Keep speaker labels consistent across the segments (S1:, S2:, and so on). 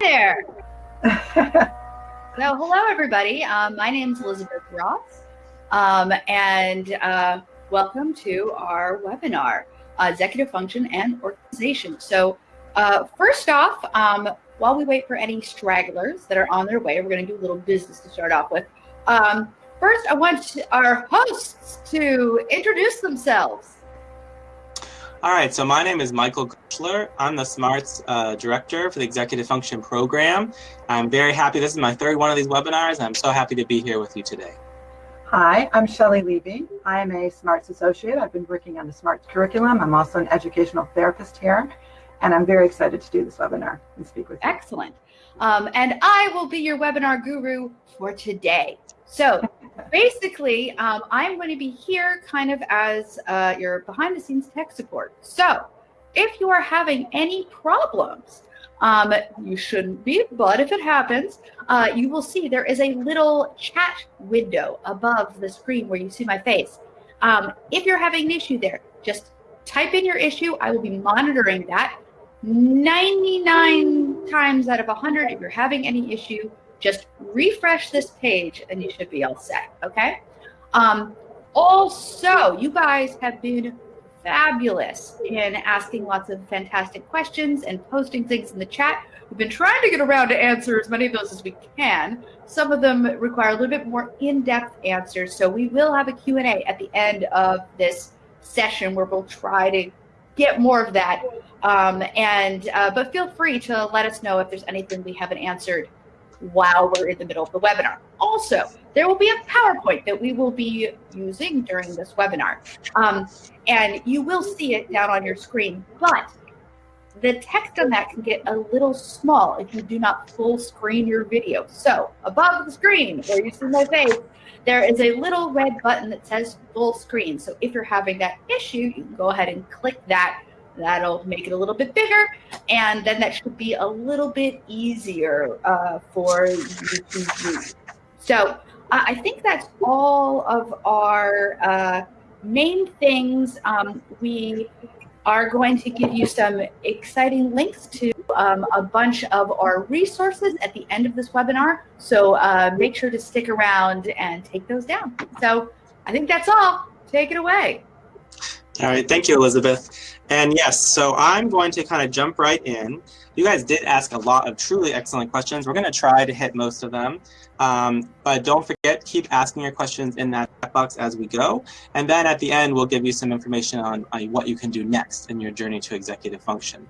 S1: there. so, hello, everybody. Um, my name is Elizabeth Ross, um, and uh, welcome to our webinar, uh, Executive Function and Organization. So, uh, first off, um, while we wait for any stragglers that are on their way, we're going to do a little business to start off with. Um, first, I want our hosts to introduce themselves.
S2: All right, so my name is Michael Greschler. I'm the SMARTS uh, Director for the Executive Function Program. I'm very happy. This is my third one of these webinars, and I'm so happy to be here with you today.
S3: Hi, I'm Shelley Levy. I'm a SMARTS Associate. I've been working on the SMARTS curriculum. I'm also an educational therapist here, and I'm very excited to do this webinar and speak with you.
S1: Excellent. Um, and I will be your webinar guru for today. So basically, um, I'm going to be here kind of as uh, your behind the scenes tech support. So if you are having any problems, um, you shouldn't be, but if it happens, uh, you will see there is a little chat window above the screen where you see my face. Um, if you're having an issue there, just type in your issue. I will be monitoring that. 99 times out of 100, if you're having any issue, just refresh this page and you should be all set, okay? Um, also, you guys have been fabulous in asking lots of fantastic questions and posting things in the chat. We've been trying to get around to answer as many of those as we can. Some of them require a little bit more in-depth answers. So we will have a Q&A at the end of this session where we'll try to get more of that. Um, and uh, But feel free to let us know if there's anything we haven't answered while we're in the middle of the webinar. Also, there will be a PowerPoint that we will be using during this webinar. Um, and you will see it down on your screen, but the text on that can get a little small if you do not full screen your video. So above the screen where you see my face, there is a little red button that says full screen. So if you're having that issue, you can go ahead and click that That'll make it a little bit bigger, and then that should be a little bit easier uh, for you to use. So uh, I think that's all of our uh, main things. Um, we are going to give you some exciting links to um, a bunch of our resources at the end of this webinar. So uh, make sure to stick around and take those down. So I think that's all. Take it away.
S2: All right, thank you, Elizabeth. And yes, so I'm going to kind of jump right in. You guys did ask a lot of truly excellent questions. We're going to try to hit most of them. Um, but don't forget, keep asking your questions in that box as we go. And then at the end, we'll give you some information on, on what you can do next in your journey to executive function.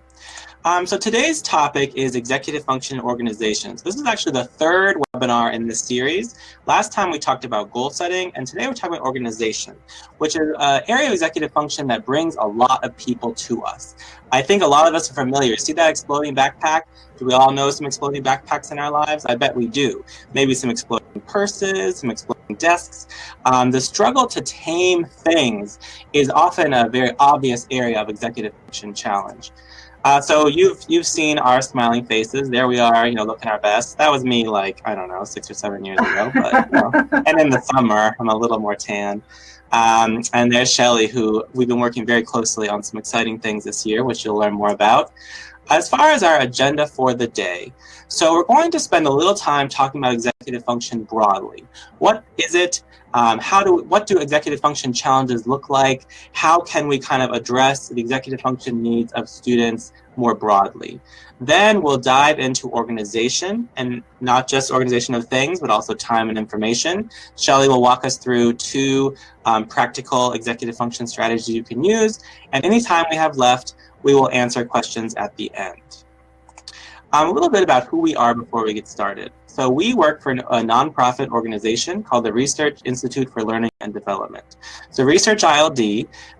S2: Um, so today's topic is executive function organizations. This is actually the third webinar in this series. Last time we talked about goal setting, and today we're talking about organization, which is an area of executive function that brings a lot of people to us. I think a lot of us are familiar. See that exploding backpack? Do we all know some exploding backpacks in our lives? I bet we do. Maybe some exploding purses, some exploding desks. Um, the struggle to tame things is often a very obvious area of executive function challenge. Uh, so you've you've seen our smiling faces. There we are, you know, looking our best. That was me, like I don't know, six or seven years ago. But you know. and in the summer, I'm a little more tan. Um, and there's Shelly, who we've been working very closely on some exciting things this year, which you'll learn more about. As far as our agenda for the day, so we're going to spend a little time talking about executive function broadly. What is it? Um, how do what do executive function challenges look like? How can we kind of address the executive function needs of students more broadly? Then we'll dive into organization and not just organization of things, but also time and information. Shelly will walk us through two um, practical executive function strategies you can use. And any time we have left, we will answer questions at the end. Um, a little bit about who we are before we get started. So we work for a nonprofit organization called the Research Institute for Learning and Development. So Research ILD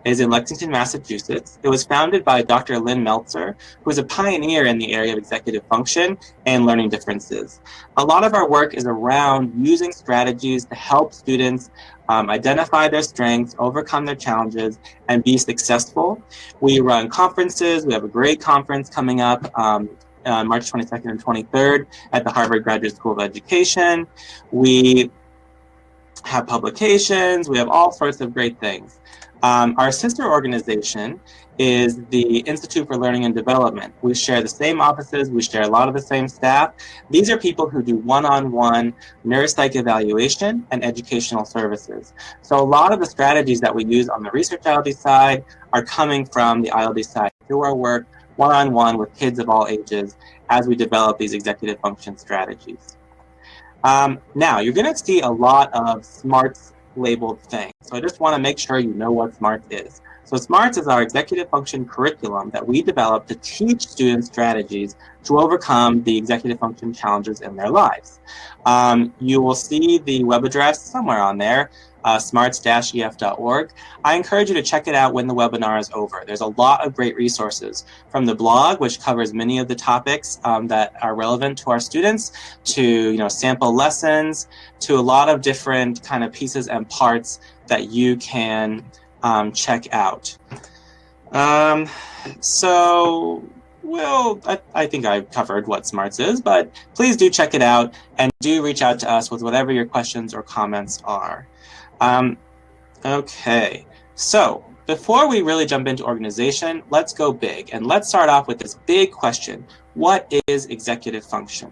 S2: is in Lexington, Massachusetts. It was founded by Dr. Lynn Meltzer, who is a pioneer in the area of executive function and learning differences. A lot of our work is around using strategies to help students um, identify their strengths, overcome their challenges, and be successful. We run conferences. We have a great conference coming up um, uh, March 22nd and 23rd at the Harvard Graduate School of Education. We have publications, we have all sorts of great things. Um, our sister organization is the Institute for Learning and Development. We share the same offices, we share a lot of the same staff. These are people who do one-on-one -on -one neuropsych evaluation and educational services. So a lot of the strategies that we use on the research ILD side are coming from the ILD side through our work one-on-one -on -one with kids of all ages as we develop these executive function strategies. Um, now, you're going to see a lot of SMARTS labeled things. So I just want to make sure you know what SMARTS is. So SMARTS is our executive function curriculum that we develop to teach students strategies to overcome the executive function challenges in their lives. Um, you will see the web address somewhere on there, uh, smarts-ef.org. I encourage you to check it out when the webinar is over. There's a lot of great resources from the blog, which covers many of the topics um, that are relevant to our students, to you know sample lessons, to a lot of different kind of pieces and parts that you can um, check out. Um, so, well, I, I think I've covered what SMARTS is, but please do check it out and do reach out to us with whatever your questions or comments are. Um, okay, so before we really jump into organization, let's go big and let's start off with this big question. What is executive function?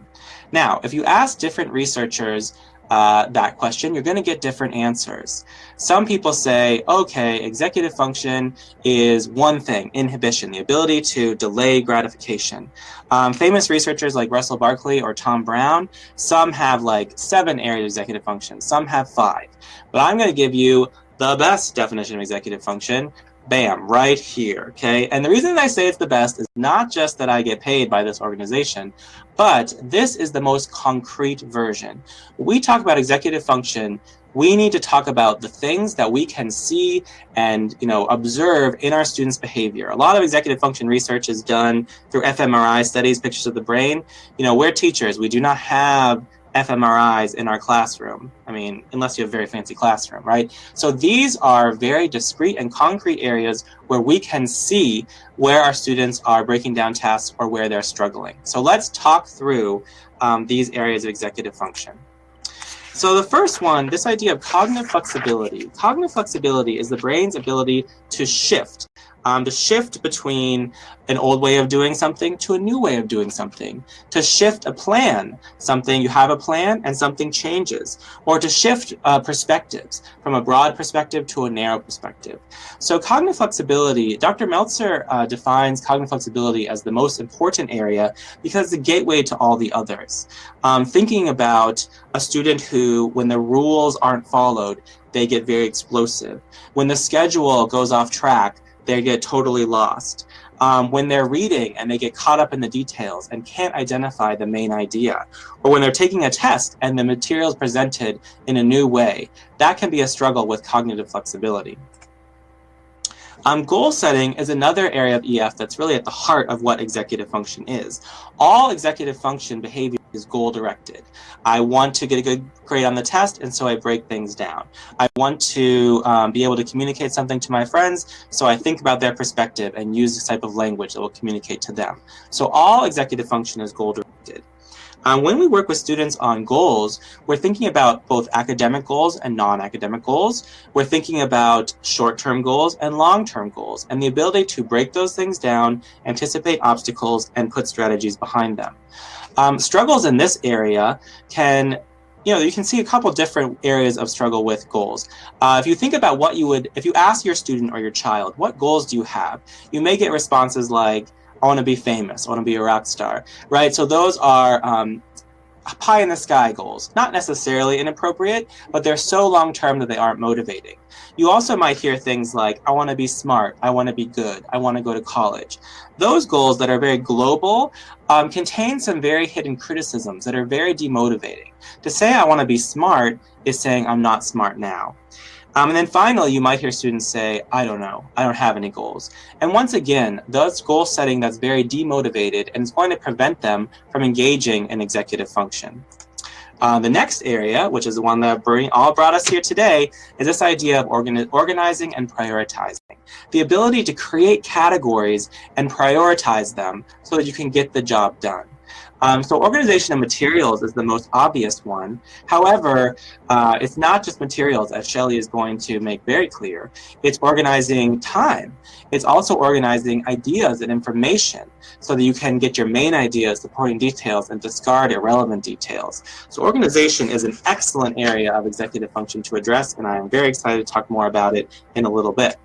S2: Now, if you ask different researchers uh, that question, you're going to get different answers. Some people say, okay, executive function is one thing, inhibition, the ability to delay gratification. Um, famous researchers like Russell Barkley or Tom Brown, some have like seven areas of executive function, some have five. But I'm going to give you the best definition of executive function, bam, right here, okay? And the reason I say it's the best is not just that I get paid by this organization, but this is the most concrete version. We talk about executive function, we need to talk about the things that we can see and you know observe in our students' behavior. A lot of executive function research is done through fMRI studies, pictures of the brain. You know, we're teachers. We do not have fMRIs in our classroom. I mean, unless you have a very fancy classroom, right? So these are very discrete and concrete areas where we can see where our students are breaking down tasks or where they're struggling. So let's talk through um, these areas of executive function. So the first one, this idea of cognitive flexibility. Cognitive flexibility is the brain's ability to shift um, to shift between an old way of doing something to a new way of doing something, to shift a plan, something you have a plan and something changes, or to shift uh, perspectives from a broad perspective to a narrow perspective. So cognitive flexibility, Dr. Meltzer uh, defines cognitive flexibility as the most important area because the gateway to all the others. Um, thinking about a student who, when the rules aren't followed, they get very explosive. When the schedule goes off track, they get totally lost. Um, when they're reading and they get caught up in the details and can't identify the main idea, or when they're taking a test and the material is presented in a new way, that can be a struggle with cognitive flexibility. Um, goal setting is another area of EF that's really at the heart of what executive function is. All executive function behavior is goal directed. I want to get a good grade on the test, and so I break things down. I want to um, be able to communicate something to my friends, so I think about their perspective and use this type of language that will communicate to them. So all executive function is goal directed. Um, when we work with students on goals, we're thinking about both academic goals and non-academic goals. We're thinking about short-term goals and long-term goals, and the ability to break those things down, anticipate obstacles, and put strategies behind them. Um, struggles in this area can you know, you can see a couple different areas of struggle with goals. Uh, if you think about what you would, if you ask your student or your child, what goals do you have? You may get responses like, I want to be famous. I want to be a rock star, right? So those are um, pie in the sky goals. Not necessarily inappropriate, but they're so long term that they aren't motivating. You also might hear things like, I want to be smart, I want to be good, I want to go to college. Those goals that are very global um, contain some very hidden criticisms that are very demotivating. To say I want to be smart is saying I'm not smart now. Um, and then finally, you might hear students say, I don't know, I don't have any goals. And once again, that's goal setting that's very demotivated and it's going to prevent them from engaging in executive function. Uh, the next area, which is the one that bring, all brought us here today, is this idea of organi organizing and prioritizing. The ability to create categories and prioritize them so that you can get the job done. Um, so organization of materials is the most obvious one. However, uh, it's not just materials, as Shelley is going to make very clear. It's organizing time. It's also organizing ideas and information so that you can get your main ideas, supporting details, and discard irrelevant details. So organization is an excellent area of executive function to address, and I am very excited to talk more about it in a little bit.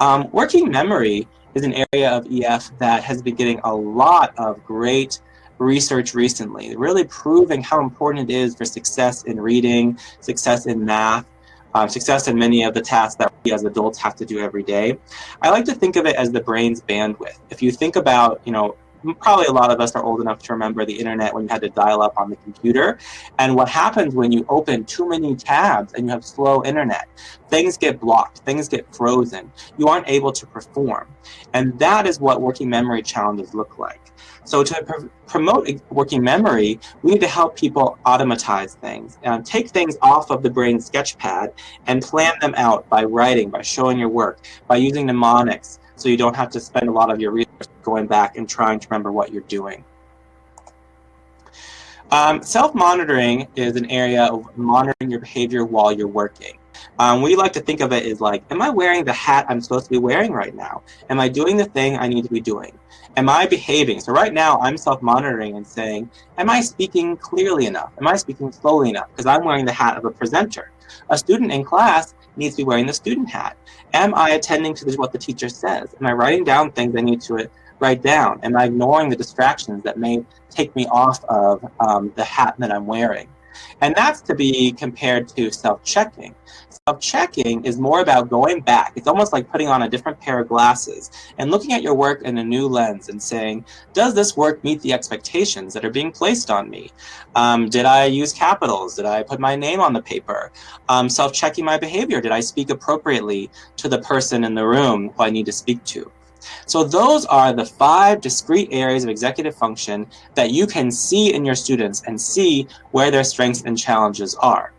S2: Um, working memory is an area of EF that has been getting a lot of great research recently, really proving how important it is for success in reading, success in math, um, success in many of the tasks that we as adults have to do every day. I like to think of it as the brain's bandwidth. If you think about, you know, probably a lot of us are old enough to remember the internet when you had to dial up on the computer. And what happens when you open too many tabs and you have slow internet? Things get blocked, things get frozen. You aren't able to perform. And that is what working memory challenges look like. So to pr promote working memory, we need to help people automatize things, and take things off of the brain sketchpad and plan them out by writing, by showing your work, by using mnemonics, so you don't have to spend a lot of your resources going back and trying to remember what you're doing. Um, Self-monitoring is an area of monitoring your behavior while you're working. Um, we like to think of it as like, am I wearing the hat I'm supposed to be wearing right now? Am I doing the thing I need to be doing? Am I behaving? So right now I'm self-monitoring and saying, am I speaking clearly enough? Am I speaking slowly enough? Because I'm wearing the hat of a presenter. A student in class needs to be wearing the student hat. Am I attending to what the teacher says? Am I writing down things I need to write down? Am I ignoring the distractions that may take me off of um, the hat that I'm wearing? And that's to be compared to self-checking. Self-checking is more about going back. It's almost like putting on a different pair of glasses and looking at your work in a new lens and saying, does this work meet the expectations that are being placed on me? Um, did I use capitals? Did I put my name on the paper? Um, self-checking my behavior. Did I speak appropriately to the person in the room who I need to speak to? So those are the five discrete areas of executive function that you can see in your students and see where their strengths and challenges are.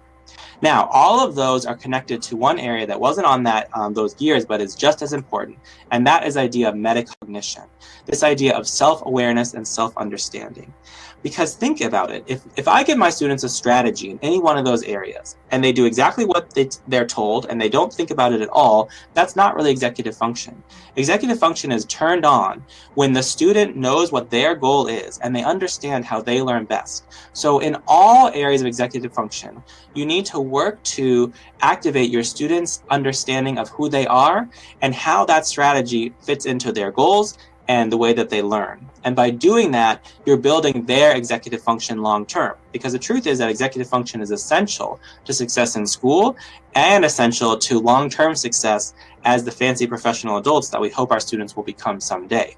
S2: Now, all of those are connected to one area that wasn't on that um, those gears, but is just as important, and that is idea of metacognition, this idea of self-awareness and self-understanding. Because think about it, if, if I give my students a strategy in any one of those areas, and they do exactly what they, they're told, and they don't think about it at all, that's not really executive function. Executive function is turned on when the student knows what their goal is, and they understand how they learn best. So in all areas of executive function, you need to work to activate your students' understanding of who they are and how that strategy fits into their goals and the way that they learn. And by doing that, you're building their executive function long term. Because the truth is that executive function is essential to success in school and essential to long term success as the fancy professional adults that we hope our students will become someday.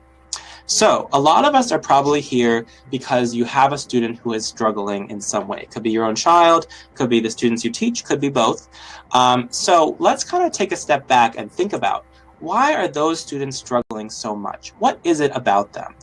S2: So a lot of us are probably here because you have a student who is struggling in some way. It could be your own child, could be the students you teach, could be both. Um, so let's kind of take a step back and think about why are those students struggling so much? What is it about them?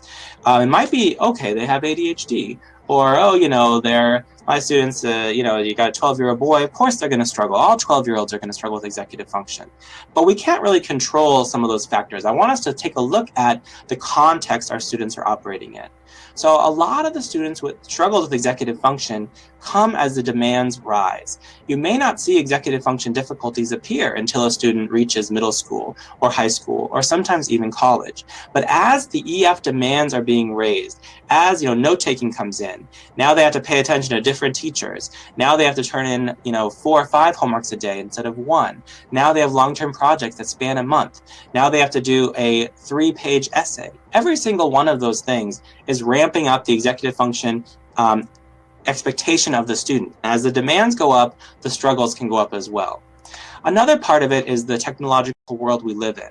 S2: Uh, it might be, okay, they have ADHD, or, oh, you know, they're, my students, uh, you know, you got a 12-year-old boy, of course they're going to struggle. All 12-year-olds are going to struggle with executive function. But we can't really control some of those factors. I want us to take a look at the context our students are operating in. So a lot of the students with struggles with executive function come as the demands rise. You may not see executive function difficulties appear until a student reaches middle school or high school or sometimes even college. But as the EF demands are being raised, as you know, note-taking comes in, now they have to pay attention to different teachers. Now they have to turn in you know four or five homeworks a day instead of one. Now they have long-term projects that span a month. Now they have to do a three-page essay. Every single one of those things is ramping up the executive function um, expectation of the student. As the demands go up, the struggles can go up as well. Another part of it is the technological world we live in.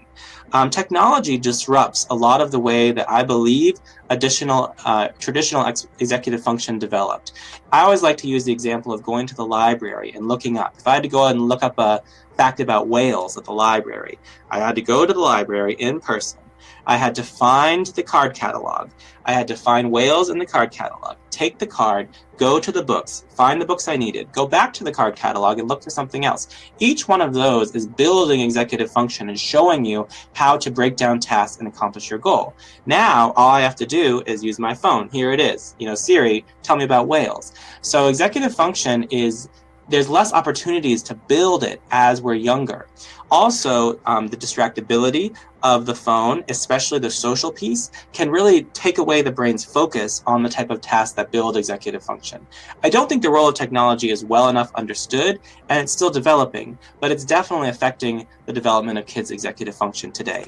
S2: Um, technology disrupts a lot of the way that I believe additional uh, traditional ex executive function developed. I always like to use the example of going to the library and looking up. If I had to go and look up a fact about whales at the library, I had to go to the library in person I had to find the card catalog. I had to find whales in the card catalog, take the card, go to the books, find the books I needed, go back to the card catalog and look for something else. Each one of those is building executive function and showing you how to break down tasks and accomplish your goal. Now, all I have to do is use my phone. Here it is. You know, Siri, tell me about whales. So executive function is there's less opportunities to build it as we're younger. Also, um, the distractibility of the phone, especially the social piece, can really take away the brain's focus on the type of tasks that build executive function. I don't think the role of technology is well enough understood, and it's still developing, but it's definitely affecting the development of kids' executive function today.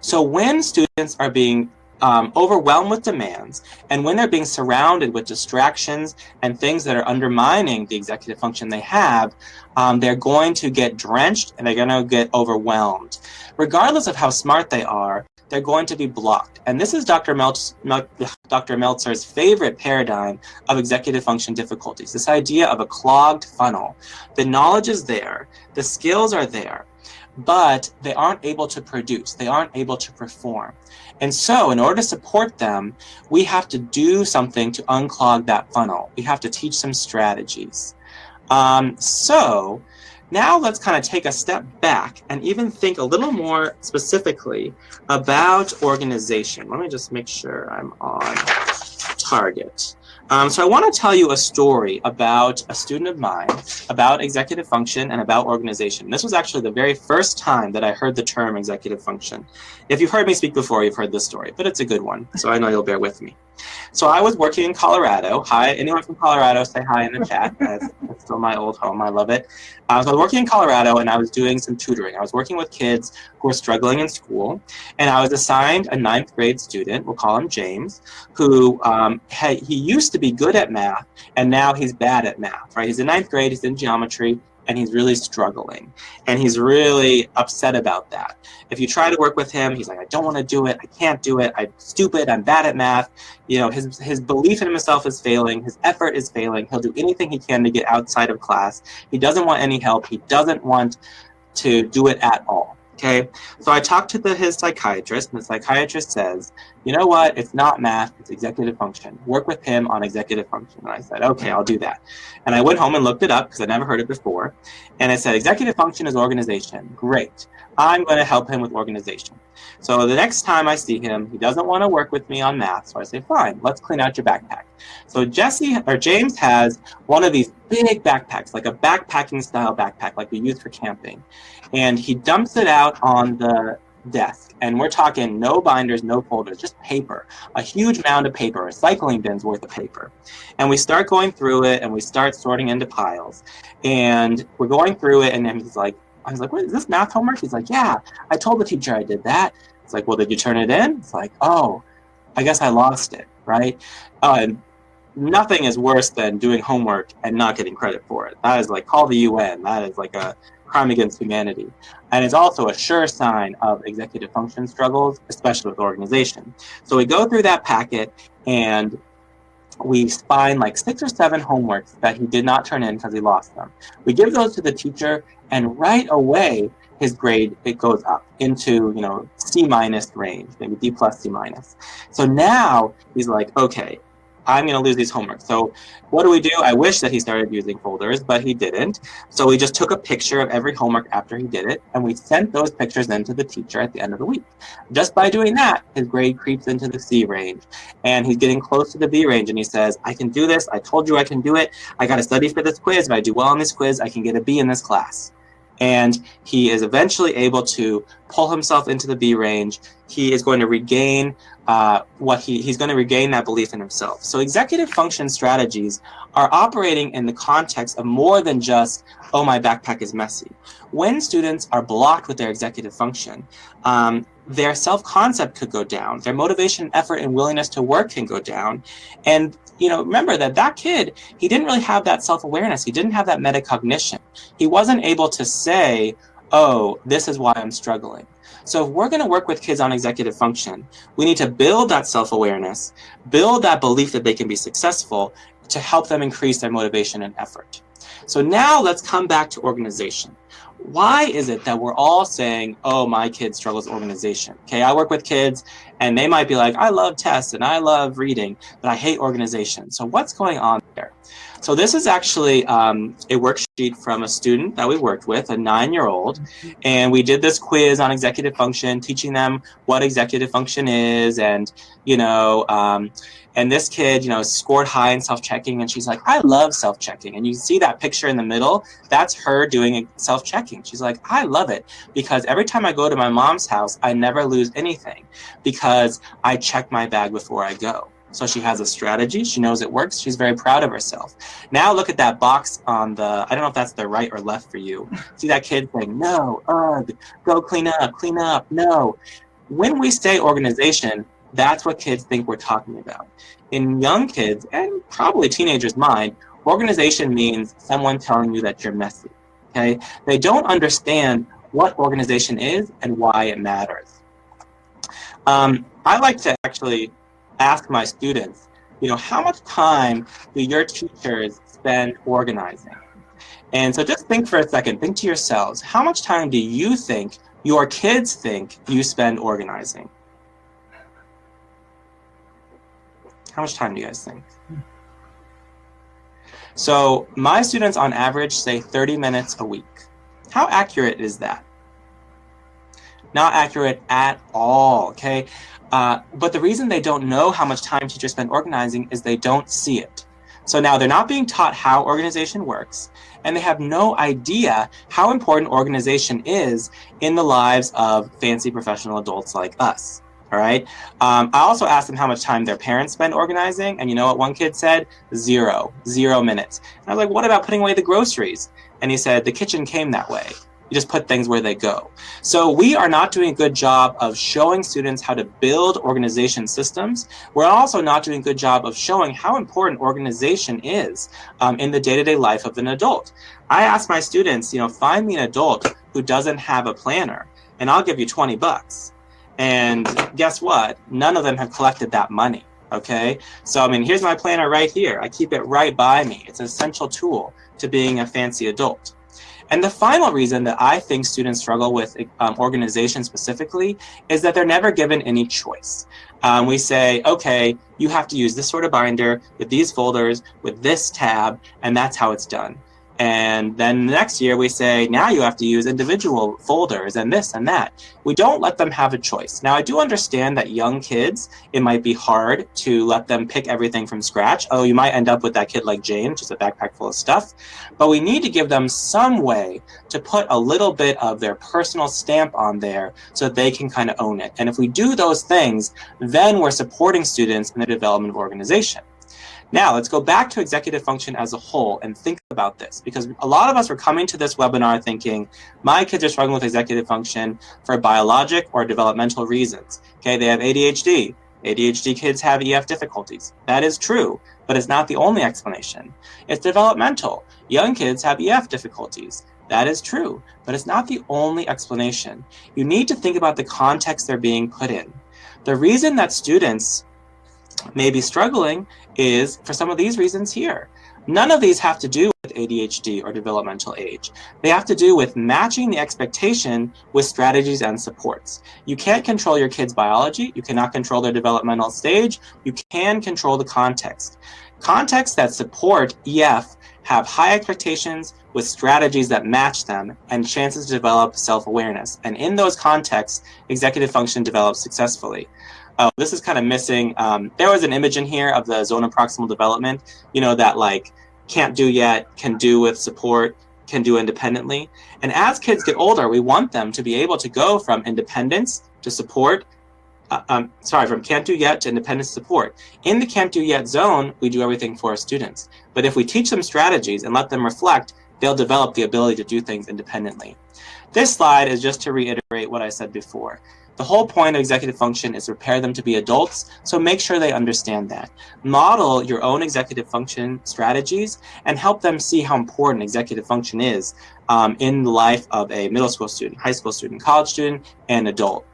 S2: So when students are being um, overwhelmed with demands, and when they're being surrounded with distractions and things that are undermining the executive function they have, um, they're going to get drenched and they're going to get overwhelmed. Regardless of how smart they are, they're going to be blocked. And this is Dr. Meltz, Dr. Meltzer's favorite paradigm of executive function difficulties, this idea of a clogged funnel. The knowledge is there, the skills are there, but they aren't able to produce, they aren't able to perform. And so in order to support them, we have to do something to unclog that funnel. We have to teach some strategies. Um, so now let's kind of take a step back and even think a little more specifically about organization. Let me just make sure I'm on target. Um, so I want to tell you a story about a student of mine, about executive function and about organization. This was actually the very first time that I heard the term executive function. If you've heard me speak before, you've heard this story, but it's a good one, so I know you'll bear with me. So I was working in Colorado. Hi, anyone from Colorado, say hi in the chat. That's, that's still my old home. I love it. Uh, so I was working in Colorado and I was doing some tutoring. I was working with kids who were struggling in school. And I was assigned a ninth grade student, we'll call him James, who um, had, he used to be good at math and now he's bad at math, right? He's in ninth grade, he's in geometry, and he's really struggling and he's really upset about that. If you try to work with him, he's like, I don't want to do it. I can't do it. I'm stupid. I'm bad at math. You know, his, his belief in himself is failing. His effort is failing. He'll do anything he can to get outside of class. He doesn't want any help. He doesn't want to do it at all. Okay, so I talked to the, his psychiatrist, and the psychiatrist says, you know what, it's not math, it's executive function. Work with him on executive function. And I said, okay, I'll do that. And I went home and looked it up because I never heard it before. And it said, executive function is organization. Great. I'm going to help him with organization. So the next time I see him, he doesn't want to work with me on math. So I say, fine, let's clean out your backpack. So Jesse or James has one of these big backpacks, like a backpacking style backpack, like we use for camping. And he dumps it out on the desk. And we're talking no binders, no folders, just paper, a huge mound of paper, recycling bin's worth of paper. And we start going through it and we start sorting into piles. And we're going through it and then he's like, I was like, what is this math homework? He's like, yeah, I told the teacher I did that. It's like, well, did you turn it in? It's like, oh, I guess I lost it, right? Uh, nothing is worse than doing homework and not getting credit for it. That is like, call the UN. That is like a crime against humanity. And it's also a sure sign of executive function struggles, especially with organization. So we go through that packet and we find like six or seven homeworks that he did not turn in because he lost them. We give those to the teacher and right away his grade it goes up into you know C minus range, maybe D plus C minus. So now he's like, okay, I'm going to lose these homework. So what do we do? I wish that he started using folders, but he didn't. So we just took a picture of every homework after he did it, and we sent those pictures then to the teacher at the end of the week. Just by doing that, his grade creeps into the C range, and he's getting close to the B range, and he says, I can do this. I told you I can do it. I got to study for this quiz. If I do well on this quiz, I can get a B in this class and he is eventually able to pull himself into the B range. He is going to regain uh, what he, he's going to regain that belief in himself. So executive function strategies are operating in the context of more than just, oh, my backpack is messy. When students are blocked with their executive function, um, their self-concept could go down, their motivation, effort, and willingness to work can go down. And you know, remember that that kid, he didn't really have that self-awareness. He didn't have that metacognition. He wasn't able to say, oh, this is why I'm struggling. So if we're going to work with kids on executive function, we need to build that self-awareness, build that belief that they can be successful to help them increase their motivation and effort. So now let's come back to organization. Why is it that we're all saying, oh, my kid struggles organization? Okay, I work with kids and they might be like, I love tests and I love reading, but I hate organization. So what's going on there? So this is actually um, a worksheet from a student that we worked with, a nine-year-old, and we did this quiz on executive function, teaching them what executive function is, and you know, um, and this kid, you know, scored high in self-checking, and she's like, I love self-checking, and you see that picture in the middle, that's her doing self-checking. She's like, I love it because every time I go to my mom's house, I never lose anything because I check my bag before I go. So she has a strategy. She knows it works. She's very proud of herself. Now look at that box on the, I don't know if that's the right or left for you. See that kid saying, no, ugh, go clean up, clean up, no. When we say organization, that's what kids think we're talking about. In young kids, and probably teenagers' mind, organization means someone telling you that you're messy, okay? They don't understand what organization is and why it matters. Um, I like to actually ask my students, you know, how much time do your teachers spend organizing? And so just think for a second, think to yourselves, how much time do you think your kids think you spend organizing? How much time do you guys think? So my students on average say 30 minutes a week. How accurate is that? Not accurate at all, okay? Uh, but the reason they don't know how much time teachers spend organizing is they don't see it. So now they're not being taught how organization works, and they have no idea how important organization is in the lives of fancy professional adults like us. All right. Um, I also asked them how much time their parents spend organizing, and you know what one kid said? Zero, zero minutes. And I was like, what about putting away the groceries? And he said, the kitchen came that way. You just put things where they go. So we are not doing a good job of showing students how to build organization systems. We're also not doing a good job of showing how important organization is um, in the day-to-day -day life of an adult. I ask my students, you know, find me an adult who doesn't have a planner and I'll give you 20 bucks. And guess what? None of them have collected that money okay? So, I mean, here's my planner right here. I keep it right by me. It's an essential tool to being a fancy adult. And the final reason that I think students struggle with um, organization specifically is that they're never given any choice. Um, we say, okay, you have to use this sort of binder with these folders, with this tab, and that's how it's done. And then the next year we say, now you have to use individual folders and this and that. We don't let them have a choice. Now I do understand that young kids, it might be hard to let them pick everything from scratch. Oh, you might end up with that kid like Jane, just a backpack full of stuff. But we need to give them some way to put a little bit of their personal stamp on there so they can kind of own it. And if we do those things, then we're supporting students in the development of organization. Now let's go back to executive function as a whole and think about this because a lot of us are coming to this webinar thinking my kids are struggling with executive function for biologic or developmental reasons. Okay, they have ADHD. ADHD kids have EF difficulties. That is true, but it's not the only explanation. It's developmental. Young kids have EF difficulties. That is true, but it's not the only explanation. You need to think about the context they're being put in. The reason that students may be struggling is for some of these reasons here. None of these have to do with ADHD or developmental age. They have to do with matching the expectation with strategies and supports. You can't control your kid's biology. You cannot control their developmental stage. You can control the context. Contexts that support EF have high expectations with strategies that match them and chances to develop self-awareness. And in those contexts, executive function develops successfully. Oh, this is kind of missing. Um, there was an image in here of the zone of proximal development, you know, that like can't do yet, can do with support, can do independently. And as kids get older, we want them to be able to go from independence to support, uh, um, sorry, from can't do yet to independent support. In the can't do yet zone, we do everything for our students. But if we teach them strategies and let them reflect, they'll develop the ability to do things independently. This slide is just to reiterate what I said before. The whole point of executive function is to prepare them to be adults, so make sure they understand that. Model your own executive function strategies and help them see how important executive function is um, in the life of a middle school student, high school student, college student, and adult.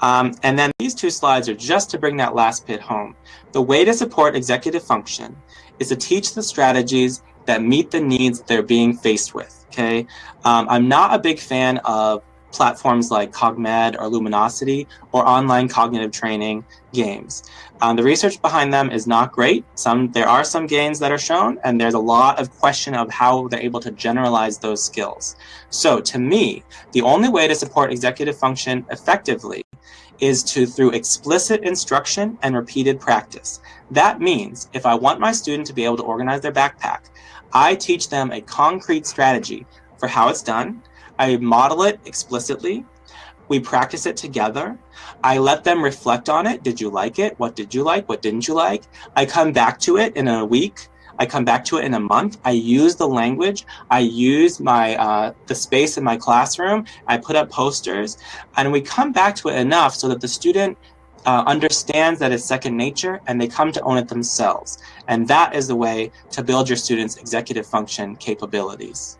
S2: Um, and then these two slides are just to bring that last bit home. The way to support executive function is to teach the strategies that meet the needs they're being faced with, okay? Um, I'm not a big fan of platforms like CogMed or Luminosity or online cognitive training games. Um, the research behind them is not great. Some There are some gains that are shown, and there's a lot of question of how they're able to generalize those skills. So to me, the only way to support executive function effectively is to through explicit instruction and repeated practice. That means if I want my student to be able to organize their backpack, I teach them a concrete strategy for how it's done, I model it explicitly. We practice it together. I let them reflect on it. Did you like it? What did you like? What didn't you like? I come back to it in a week. I come back to it in a month. I use the language. I use my uh, the space in my classroom. I put up posters, and we come back to it enough so that the student uh, understands that it's second nature and they come to own it themselves. And that is the way to build your students' executive function capabilities.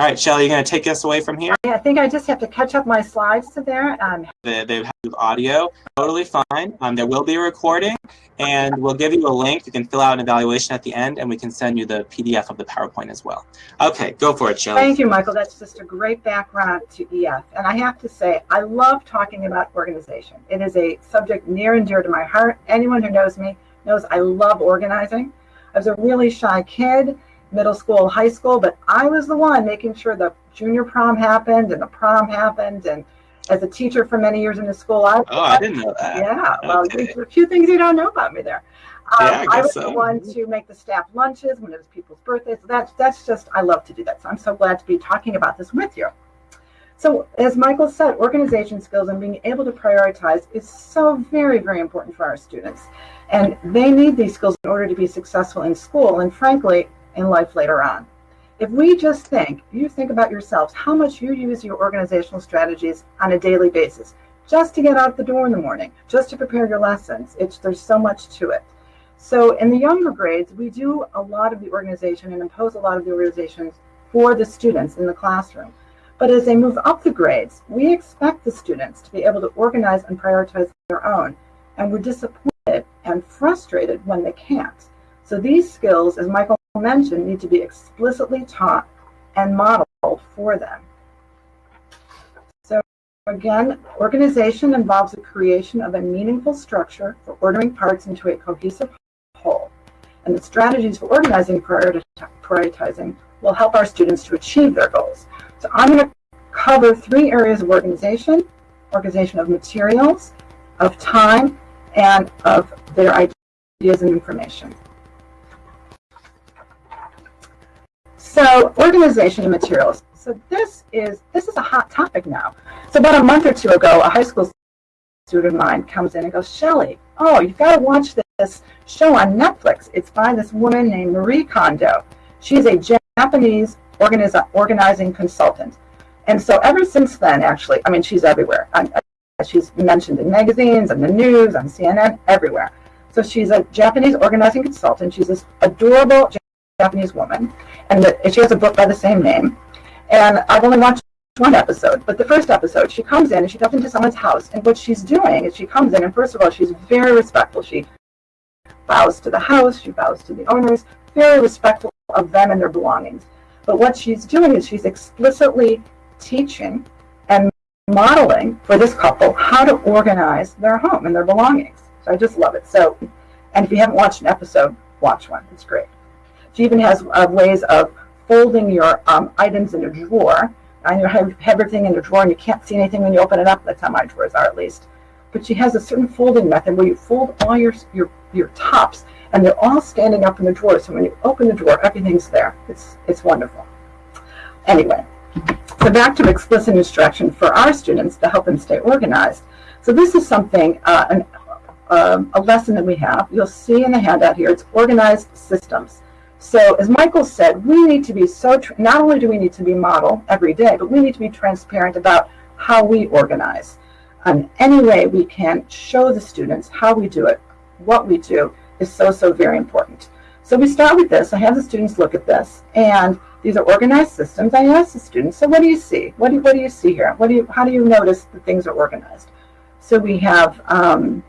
S2: All right, Shelly, you're going to take us away from here?
S3: Yeah, I think I just have to catch up my slides to there. Um,
S2: they, they have audio, totally fine. Um, there will be a recording, and we'll give you a link. You can fill out an evaluation at the end, and we can send you the PDF of the PowerPoint as well. Okay, go for it, Shelly.
S3: Thank you, Michael. That's just a great background to EF. And I have to say, I love talking about organization. It is a subject near and dear to my heart. Anyone who knows me knows I love organizing. I was a really shy kid middle school, high school, but I was the one making sure the junior prom happened and the prom happened. And as a teacher for many years in the school, I
S2: oh, I didn't know that.
S3: Yeah, well, okay. a few things you don't know about me there.
S2: Um, yeah, I,
S3: I was
S2: so.
S3: the one to make the staff lunches when it was people's birthdays. So that's that's just I love to do that. So I'm so glad to be talking about this with you. So as Michael said, organization skills and being able to prioritize is so very, very important for our students. And they need these skills in order to be successful in school. And frankly, in life later on. If we just think, you think about yourselves, how much you use your organizational strategies on a daily basis, just to get out the door in the morning, just to prepare your lessons. It's, there's so much to it. So in the younger grades, we do a lot of the organization and impose a lot of the organizations for the students in the classroom. But as they move up the grades, we expect the students to be able to organize and prioritize their own. And we're disappointed and frustrated when they can't. So these skills, as Michael mentioned, need to be explicitly taught and modeled for them. So again, organization involves the creation of a meaningful structure for ordering parts into a cohesive whole. And the strategies for organizing prioritizing will help our students to achieve their goals. So I'm going to cover three areas of organization, organization of materials, of time, and of their ideas and information. So organization of materials. So this is this is a hot topic now. So about a month or two ago, a high school student of mine comes in and goes, Shelly, oh, you've got to watch this show on Netflix. It's by this woman named Marie Kondo. She's a Japanese organizing consultant. And so ever since then, actually, I mean, she's everywhere. Uh, she's mentioned in magazines, on the news, on CNN, everywhere. So she's a Japanese organizing consultant. She's this adorable Japanese woman, and she has a book by the same name. And I've only watched one episode, but the first episode, she comes in and she comes into someone's house, and what she's doing is she comes in, and first of all, she's very respectful. She bows to the house, she bows to the owners, very respectful of them and their belongings. But what she's doing is she's explicitly teaching and modeling for this couple how to organize their home and their belongings. So I just love it. So, and if you haven't watched an episode, watch one. It's great. She even has uh, ways of folding your um, items in a drawer. And you have everything in a drawer and you can't see anything when you open it up. That's how my drawers are at least. But she has a certain folding method where you fold all your, your, your tops and they're all standing up in the drawer. So when you open the drawer, everything's there. It's, it's wonderful. Anyway, so back to explicit instruction for our students to help them stay organized. So this is something, uh, an, uh, a lesson that we have. You'll see in the handout here, it's organized systems. So as Michael said, we need to be so, not only do we need to be model every day, but we need to be transparent about how we organize. Um, any way we can show the students how we do it, what we do, is so, so very important. So we start with this. I have the students look at this, and these are organized systems. I ask the students, so what do you see? What do you, what do you see here? What do you, how do you notice that things are organized? So we have um,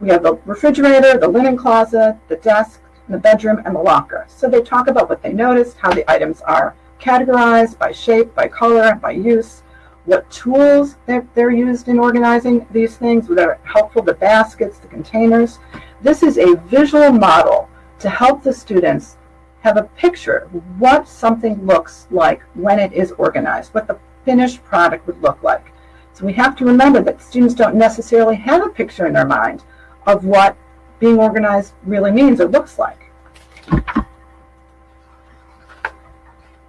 S3: we have the refrigerator, the linen closet, the desk, the bedroom, and the locker. So they talk about what they noticed, how the items are categorized by shape, by color, by use, what tools they're, they're used in organizing these things, that are helpful, the baskets, the containers. This is a visual model to help the students have a picture of what something looks like when it is organized, what the finished product would look like. So we have to remember that students don't necessarily have a picture in their mind of what being organized really means or looks like.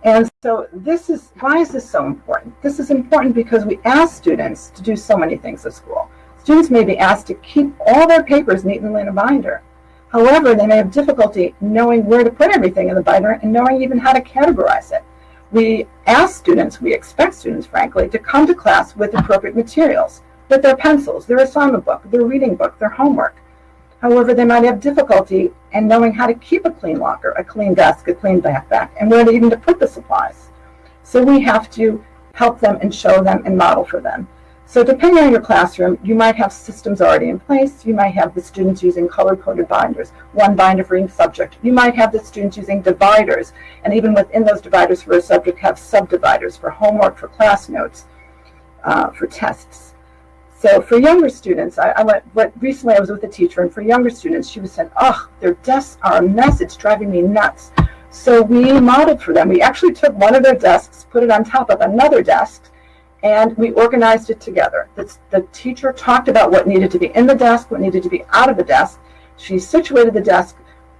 S3: And so this is, why is this so important? This is important because we ask students to do so many things at school. Students may be asked to keep all their papers neatly in a binder. However, they may have difficulty knowing where to put everything in the binder and knowing even how to categorize it. We ask students, we expect students, frankly, to come to class with appropriate materials, with their pencils, their assignment book, their reading book, their homework. However, they might have difficulty in knowing how to keep a clean locker, a clean desk, a clean backpack, and where to even to put the supplies. So we have to help them and show them and model for them. So depending on your classroom, you might have systems already in place. You might have the students using color-coded binders, one binder for each subject. You might have the students using dividers, and even within those dividers for a subject have subdividers for homework, for class notes, uh, for tests. So for younger students, I, I went, what, recently I was with a teacher, and for younger students, she was saying, oh, their desks are a mess, it's driving me nuts. So we modeled for them. We actually took one of their desks, put it on top of another desk, and we organized it together. The, the teacher talked about what needed to be in the desk, what needed to be out of the desk. She situated the desk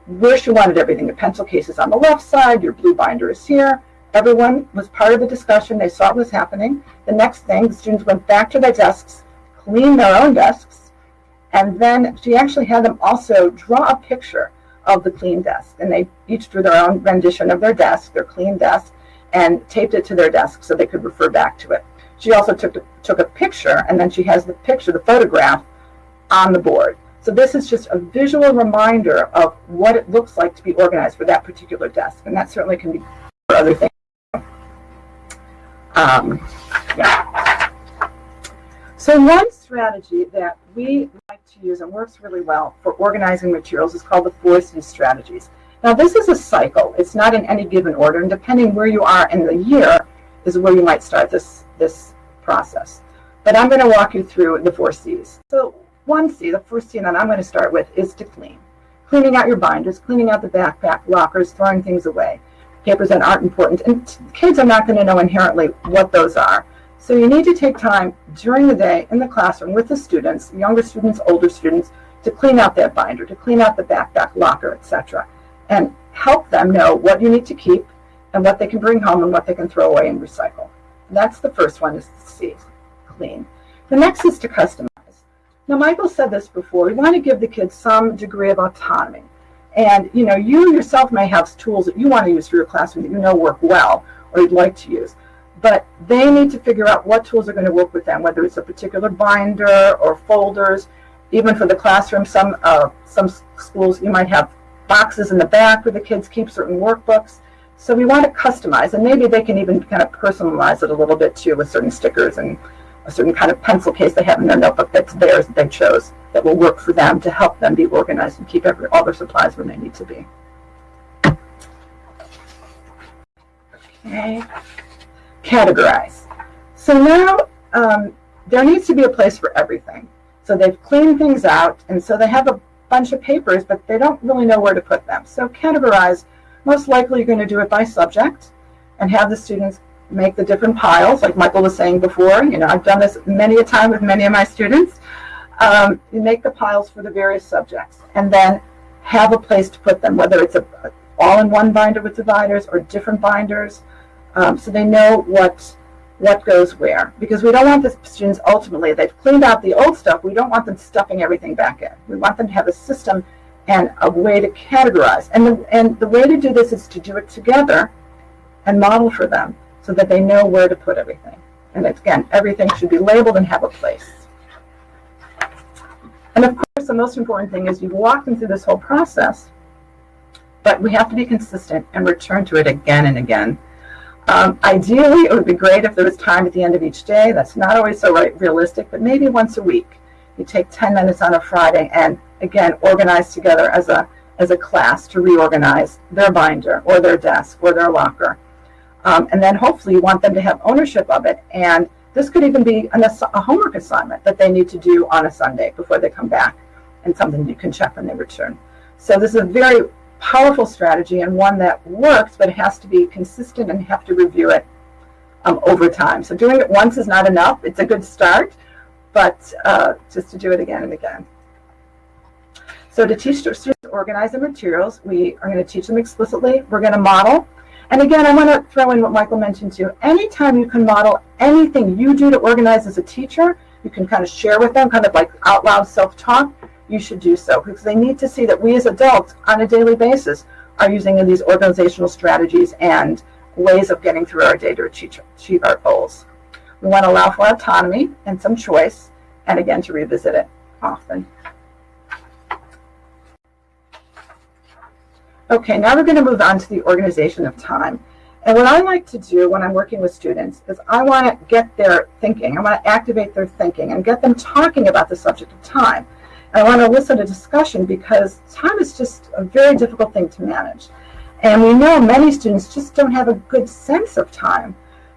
S3: where she wanted everything. The pencil case is on the left side, your blue binder is here. Everyone was part of the discussion. They saw what was happening. The next thing, the students went back to their desks, clean their own desks, and then she actually had them also draw a picture of the clean desk. And they each drew their own rendition of their desk, their clean desk, and taped it to their desk so they could refer back to it. She also took, took a picture, and then she has the picture, the photograph, on the board. So this is just a visual reminder of what it looks like to be organized for that particular desk. And that certainly can be for other things. Um, yeah. So one strategy that we like to use and works really well for organizing materials is called the four C strategies. Now this is a cycle. It's not in any given order, and depending where you are in the year is where you might start this, this process. But I'm going to walk you through the four C's. So one C, the first C that I'm going to start with is to clean. Cleaning out your binders, cleaning out the backpack, lockers, throwing things away, papers that aren't important. And kids are not going to know inherently what those are. So you need to take time during the day in the classroom with the students, younger students, older students, to clean out that binder, to clean out the backpack, locker, etc. And help them know what you need to keep and what they can bring home and what they can throw away and recycle. And that's the first one is to see, clean. The next is to customize. Now, Michael said this before. We want to give the kids some degree of autonomy. And, you know, you yourself may have tools that you want to use for your classroom that you know work well or you'd like to use but they need to figure out what tools are going to work with them, whether it's a particular binder or folders. Even for the classroom, some uh, some schools you might have boxes in the back where the kids keep certain workbooks. So we want to customize, and maybe they can even kind of personalize it a little bit too with certain stickers and a certain kind of pencil case they have in their notebook that's theirs that they chose that will work for them to help them be organized and keep every, all their supplies where they need to be. Okay categorize. So now um, there needs to be a place for everything. So they've cleaned things out, and so they have a bunch of papers, but they don't really know where to put them. So categorize, most likely you're going to do it by subject and have the students make the different piles, like Michael was saying before. You know, I've done this many a time with many of my students. Um, you make the piles for the various subjects, and then have a place to put them, whether it's a all-in-one binder with dividers or different binders um, so they know what what goes where. Because we don't want the students ultimately, they've cleaned out the old stuff, we don't want them stuffing everything back in. We want them to have a system and a way to categorize. And the, and the way to do this is to do it together and model for them so that they know where to put everything. And again, everything should be labeled and have a place. And of course, the most important thing is you've walked them through this whole process, but we have to be consistent and return to it again and again um, ideally, it would be great if there was time at the end of each day. That's not always so right, realistic, but maybe once a week. You take 10 minutes on a Friday and, again, organize together as a, as a class to reorganize their binder or their desk or their locker. Um, and then hopefully you want them to have ownership of it. And this could even be an, a homework assignment that they need to do on a Sunday before they come back and something you can check when they return. So this is a very powerful strategy and one that works, but it has to be consistent and have to review it um, over time. So doing it once is not enough. It's a good start, but uh, just to do it again and again. So to teach students to organize their materials, we are going to teach them explicitly. We're going to model. And again, I want to throw in what Michael mentioned too. Anytime you can model anything you do to organize as a teacher, you can kind of share with them, kind of like out loud self-talk, you should do so because they need to see that we as adults on a daily basis are using these organizational strategies and ways of getting through our day to achieve, achieve our goals. We want to allow for autonomy and some choice, and again, to revisit it often. Okay, now we're going to move on to the organization of time. And what I like to do when I'm working with students is I want to get their thinking. I want to activate their thinking and get them talking about the subject of time. I want to elicit a discussion because time is just a very difficult thing to manage. And we know many students just don't have a good sense of time.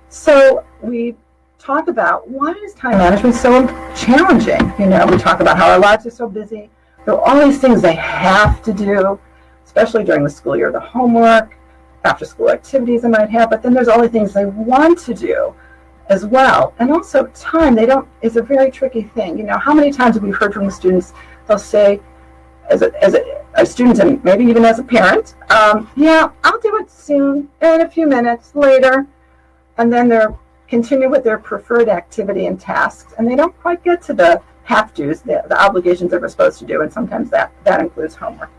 S3: So we talk about why is time management so challenging? You know, we talk about how our lives are so busy. There are all these things they have to do, especially during the school year, the homework, after school activities they might have, but then there's all the things they want to do as well. And also time, they don't, is a very tricky thing. You know, how many times have we heard from the students, they'll say, as a, as a, a student and maybe even as a parent, um, yeah, I'll do it soon, in a few minutes, later. And then they're continue with their preferred activity and tasks, and they don't quite get to the have-tos, the, the obligations that we're supposed to do, and sometimes that, that includes homework.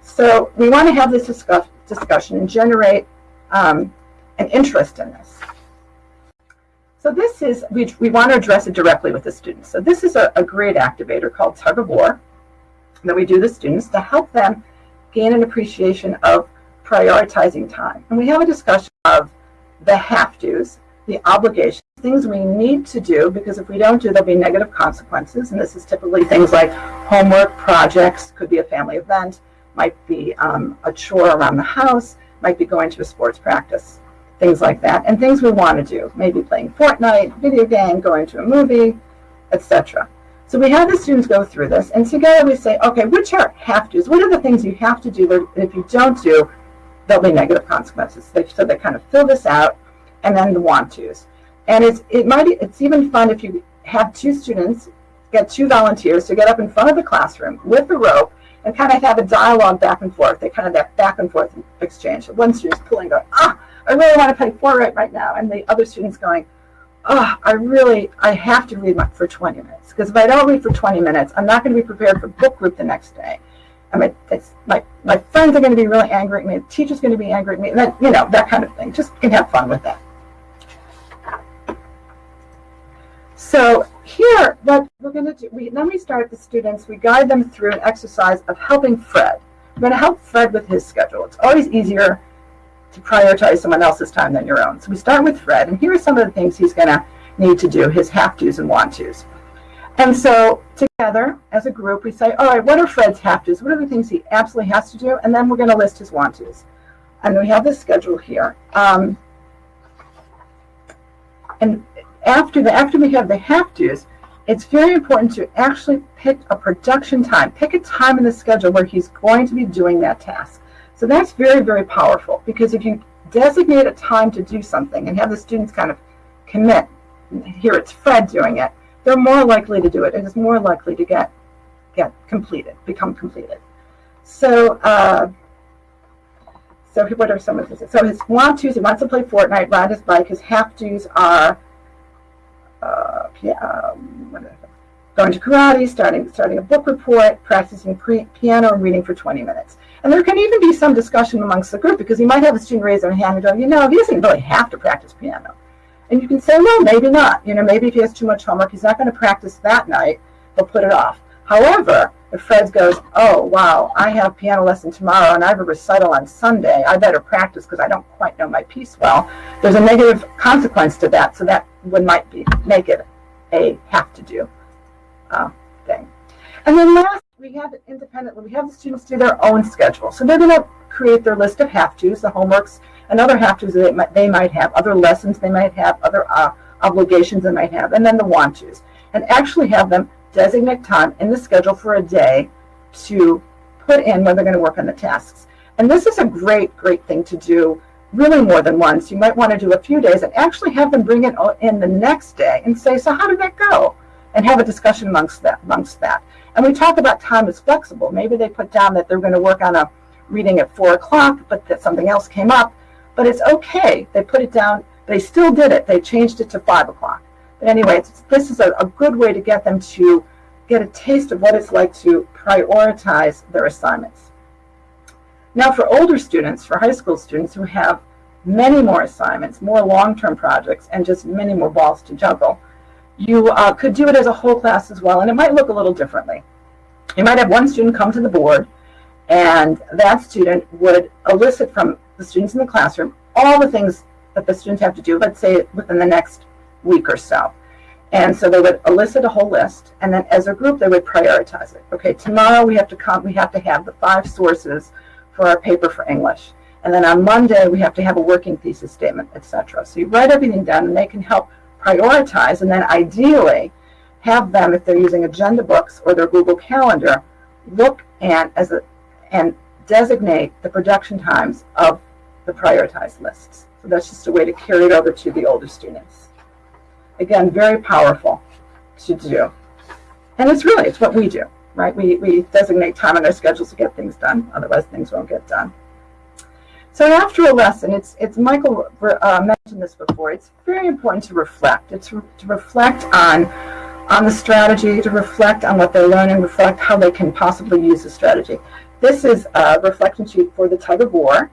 S3: So we want to have this discuss, discussion and generate um, an interest in this. So this is, we, we want to address it directly with the students. So this is a, a grade activator called Tug of War that we do the students to help them gain an appreciation of prioritizing time. And we have a discussion of the have-tos, the obligations, things we need to do, because if we don't do, there'll be negative consequences. And this is typically things like homework, projects, could be a family event, might be um, a chore around the house, might be going to a sports practice, things like that. And things we want to do, maybe playing Fortnite, video game, going to a movie, etc. So we have the students go through this, and together we say, okay, which are have-tos? What are the things you have to do that if you don't do, there'll be negative consequences. So they kind of fill this out, and then the want-tos. And it's, it might, it's even fun if you have two students, get two volunteers to get up in front of the classroom with the rope and kind of have a dialogue back and forth. They kind of that back and forth exchange. One student's pulling, going, ah, I really want to play Fortnite right now. And the other student's going, oh, I really, I have to read for 20 minutes. Because if I don't read for 20 minutes, I'm not going to be prepared for book group the next day. I mean, it's, my, my friends are going to be really angry at me. The teacher's going to be angry at me. And then, you know, that kind of thing. Just can have fun with that. So here, what we're going to do, we, then we start the students, we guide them through an exercise of helping Fred. We're going to help Fred with his schedule. It's always easier to prioritize someone else's time than your own. So we start with Fred, and here are some of the things he's going to need to do, his have-tos and want-tos. And so together, as a group, we say, all right, what are Fred's have-tos? What are the things he absolutely has to do? And then we're going to list his want-tos. And we have this schedule here. Um, and after the after we have the have-tos, it's very important to actually pick a production time. Pick a time in the schedule where he's going to be doing that task. So that's very, very powerful because if you designate a time to do something and have the students kind of commit, here it's Fred doing it, they're more likely to do it. It is more likely to get get completed, become completed. So, uh, so what are some of? So his want tos, he wants to play Fortnite, ride his bike. His have tos are uh, um, going to karate, starting starting a book report, practicing piano, and reading for 20 minutes. And there can even be some discussion amongst the group because you might have a student raise their hand and go, you know, he doesn't really have to practice piano. And you can say, well, maybe not. You know, maybe if he has too much homework, he's not going to practice that night. He'll put it off. However, if Fred goes, oh, wow, I have piano lesson tomorrow and I have a recital on Sunday, I better practice because I don't quite know my piece well, there's a negative consequence to that. So that would might be make it a have to do uh, thing. And then last, we have it independently. We have the students do their own schedule. So they're going to create their list of have-tos, the homeworks, and other have-tos they might, they might have, other lessons they might have, other uh, obligations they might have, and then the want-tos. And actually have them designate time in the schedule for a day to put in when they're going to work on the tasks. And this is a great, great thing to do really more than once. You might want to do a few days and actually have them bring it in the next day and say, so how did that go? And have a discussion amongst that. Amongst that. And we talk about time as flexible. Maybe they put down that they're going to work on a reading at 4 o'clock, but that something else came up. But it's okay. They put it down. They still did it. They changed it to 5 o'clock. But anyway, this is a, a good way to get them to get a taste of what it's like to prioritize their assignments. Now for older students, for high school students who have many more assignments, more long-term projects, and just many more balls to juggle, you uh, could do it as a whole class as well, and it might look a little differently. You might have one student come to the board, and that student would elicit from the students in the classroom all the things that the students have to do, let's say within the next week or so. And so they would elicit a whole list, and then as a group, they would prioritize it. Okay, tomorrow we have to come, we have to have the five sources for our paper for English. And then on Monday, we have to have a working thesis statement, etc. So you write everything down, and they can help prioritize, and then ideally have them, if they're using agenda books or their Google Calendar, look and as a and designate the production times of the prioritized lists. So that's just a way to carry it over to the older students. Again, very powerful to do. And it's really, it's what we do, right? We, we designate time on our schedules to get things done. Otherwise, things won't get done. So after a lesson, it's, it's Michael uh, mentioned this before, it's very important to reflect. It's re to reflect on, on the strategy, to reflect on what they're learning, reflect how they can possibly use the strategy. This is a reflection sheet for the tug of war,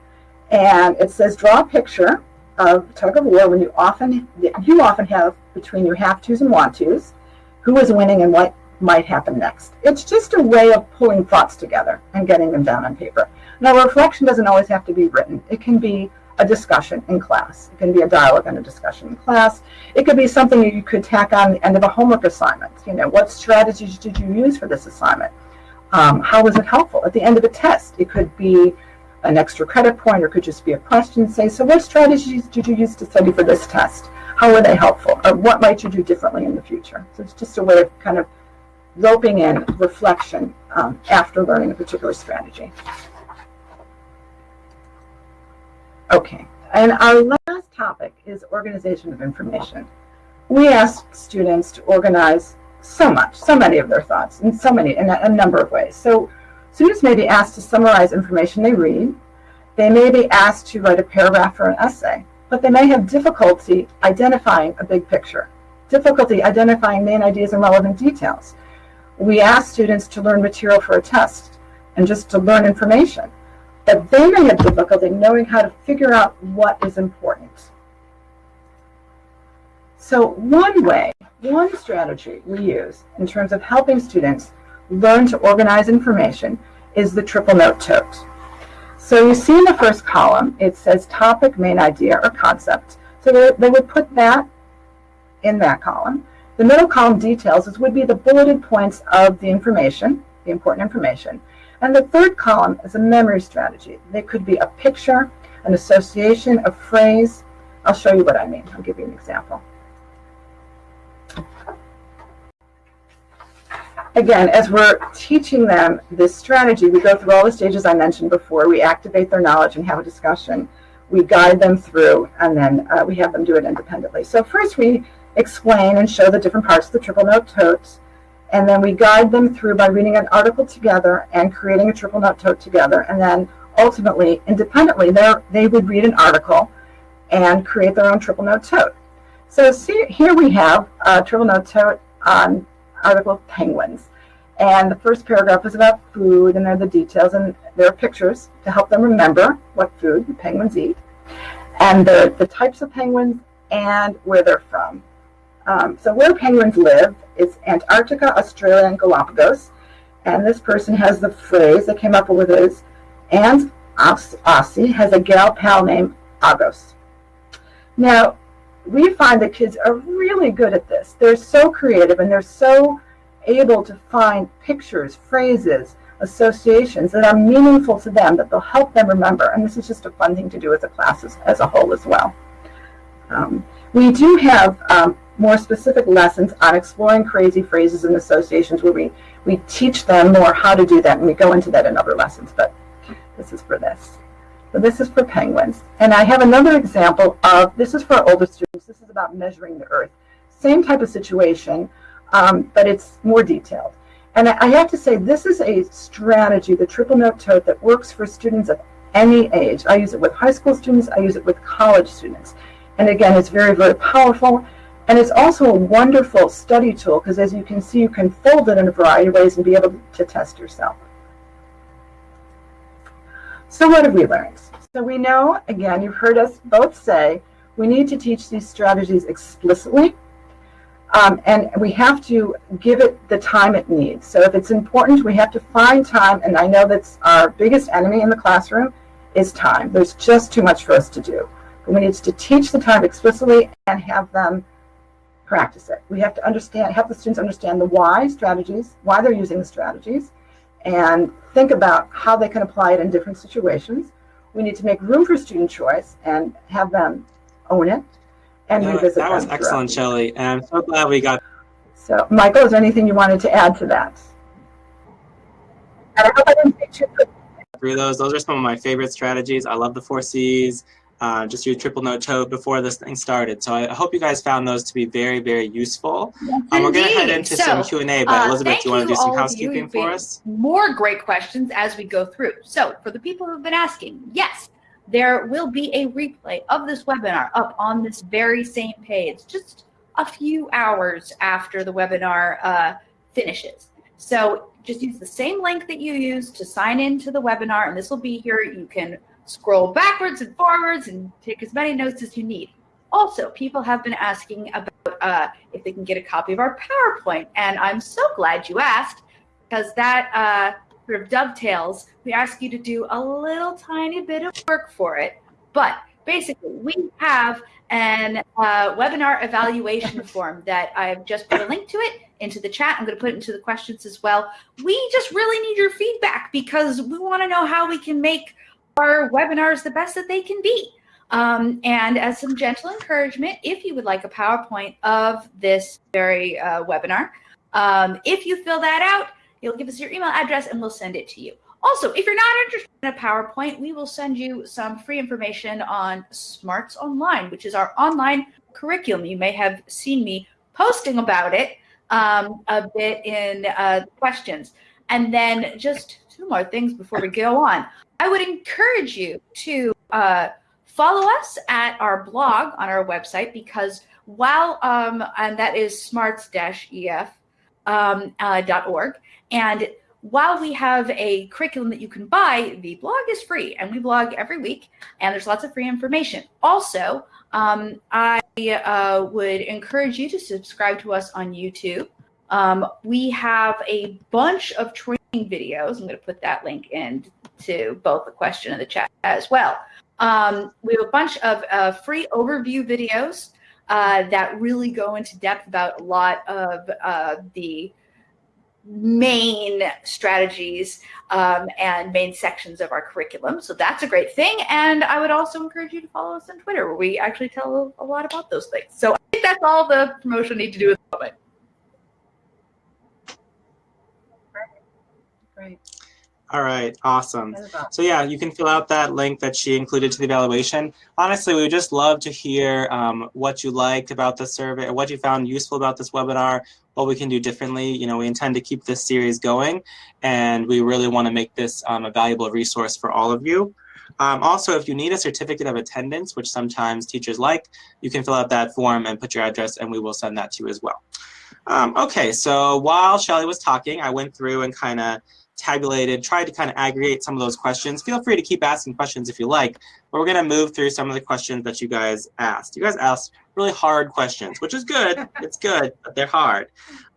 S3: and it says draw a picture of tug of war when you often you often have between your have tos and want tos, who is winning and what might happen next. It's just a way of pulling thoughts together and getting them down on paper. Now, reflection doesn't always have to be written. It can be a discussion in class. It can be a dialogue and a discussion in class. It could be something you could tack on the end of a homework assignment. You know, what strategies did you use for this assignment? Um, how was it helpful? At the end of a test, it could be an extra credit point or could just be a question. Say, so what strategies did you use to study for this test? How were they helpful? Or what might you do differently in the future? So it's just a way of kind of roping in reflection um, after learning a particular strategy. Okay, and our last topic is organization of information. We ask students to organize so much, so many of their thoughts in so many, in a, a number of ways. So students may be asked to summarize information they read. They may be asked to write a paragraph or an essay, but they may have difficulty identifying a big picture, difficulty identifying main ideas and relevant details. We ask students to learn material for a test and just to learn information but they may have difficulty knowing how to figure out what is important. So one way, one strategy we use in terms of helping students learn to organize information is the triple note tote. So you see in the first column, it says topic, main idea, or concept. So they, they would put that in that column. The middle column details is, would be the bulleted points of the information, the important information. And the third column is a memory strategy. They could be a picture, an association, a phrase. I'll show you what I mean. I'll give you an example. Again, as we're teaching them this strategy, we go through all the stages I mentioned before. We activate their knowledge and have a discussion. We guide them through, and then uh, we have them do it independently. So first we explain and show the different parts of the triple note totes and then we guide them through by reading an article together and creating a triple note tote together. And then ultimately independently they would read an article and create their own triple note tote. So see, here we have a triple note tote on article penguins. And the first paragraph is about food and there are the details and there are pictures to help them remember what food the penguins eat and the, the types of penguins and where they're from. Um, so where penguins live is Antarctica, Australia, and Galapagos. And this person has the phrase that came up with is, and Aussie has a gal pal named Agos. Now, we find that kids are really good at this. They're so creative and they're so able to find pictures, phrases, associations that are meaningful to them that they'll help them remember. And this is just a fun thing to do with the classes as, as a whole as well. Um, we do have um, more specific lessons on exploring crazy phrases and associations where we, we teach them more how to do that and we go into that in other lessons, but this is for this. So this is for penguins. And I have another example of, this is for our older students, this is about measuring the earth. Same type of situation, um, but it's more detailed. And I have to say, this is a strategy, the triple note tote, that works for students of any age. I use it with high school students, I use it with college students. And again, it's very, very powerful. And it's also a wonderful study tool because as you can see, you can fold it in a variety of ways and be able to test yourself. So what have we learned? So we know, again, you've heard us both say, we need to teach these strategies explicitly. Um, and we have to give it the time it needs. So if it's important, we have to find time. And I know that's our biggest enemy in the classroom is time. There's just too much for us to do. But we need to teach the time explicitly and have them practice it. We have to understand, help the students understand the why strategies, why they're using the strategies, and think about how they can apply it in different situations. We need to make room for student choice and have them own it and
S2: That,
S3: revisit
S2: that was excellent. Shelley. And I'm so glad we got
S3: So, Michael, is there anything you wanted to add to that? And I hope I didn't say too quick.
S2: through those. Those are some of my favorite strategies. I love the four C's. Uh, just your triple note tote before this thing started. So I hope you guys found those to be very, very useful. Um, we're going to head into
S1: So,
S2: some Q&A, but
S1: uh,
S2: Elizabeth, do you want to do some housekeeping for us?
S1: more great questions as we go through. So for the people who've been asking, yes, there will be a replay of this webinar up on this very same page, just a few hours after the webinar uh, finishes. So just use the same link that you used to sign into the webinar, and this will be here. You can scroll backwards and forwards and take as many notes as you need. Also, people have been asking about uh, if they can get a copy of our PowerPoint, and I'm so glad you asked because that uh, sort of dovetails. We ask you to do a little tiny bit of work for it, but basically we have an uh, webinar evaluation form that I've just put a link to it into the chat. I'm going to put it into the questions as well. We just really need your feedback because we want to know how we can make our webinars the best that they can be. Um, and as some gentle encouragement, if you would like a PowerPoint of this very uh, webinar, um, if you fill that out, you'll give us your email address and we'll send it to you. Also, if you're not interested in a PowerPoint, we will send you some free information on Smarts Online, which is our online curriculum. You may have seen me posting about it um, a bit in uh, questions. And then just two more things before we go on. I would encourage you to uh, follow us at our blog on our website because while, um, and that is smarts-ef um, uh, and while we have a curriculum that you can buy, the blog is free and we blog every week and there's lots of free information. Also, um, I uh, would encourage you to subscribe to us on YouTube. Um, we have a bunch of training videos. I'm going to put that link in to both the question and the chat as well. Um, we have a bunch of uh, free overview videos uh, that really go into depth about a lot of uh, the main strategies um, and main sections of our curriculum. So that's a great thing. And I would also encourage you to follow us on Twitter where we actually tell a lot about those things. So I think that's all the promotion need to do at the moment.
S3: Great.
S2: All right, awesome.
S3: That is awesome.
S2: So yeah, you can fill out that link that she included to the evaluation. Honestly, we would just love to hear um, what you liked about the survey or what you found useful about this webinar, what we can do differently. You know, we intend to keep this series going and we really want to make this um, a valuable resource for all of you. Um, also, if you need a certificate of attendance, which sometimes teachers like, you can fill out that form and put your address and we will send that to you as well. Um, okay, so while Shelly was talking, I went through and kind of tabulated, tried to kind of aggregate some of those questions. Feel free to keep asking questions if you like, but we're going to move through some of the questions that you guys asked. You guys asked really hard questions, which is good. it's good, but they're hard.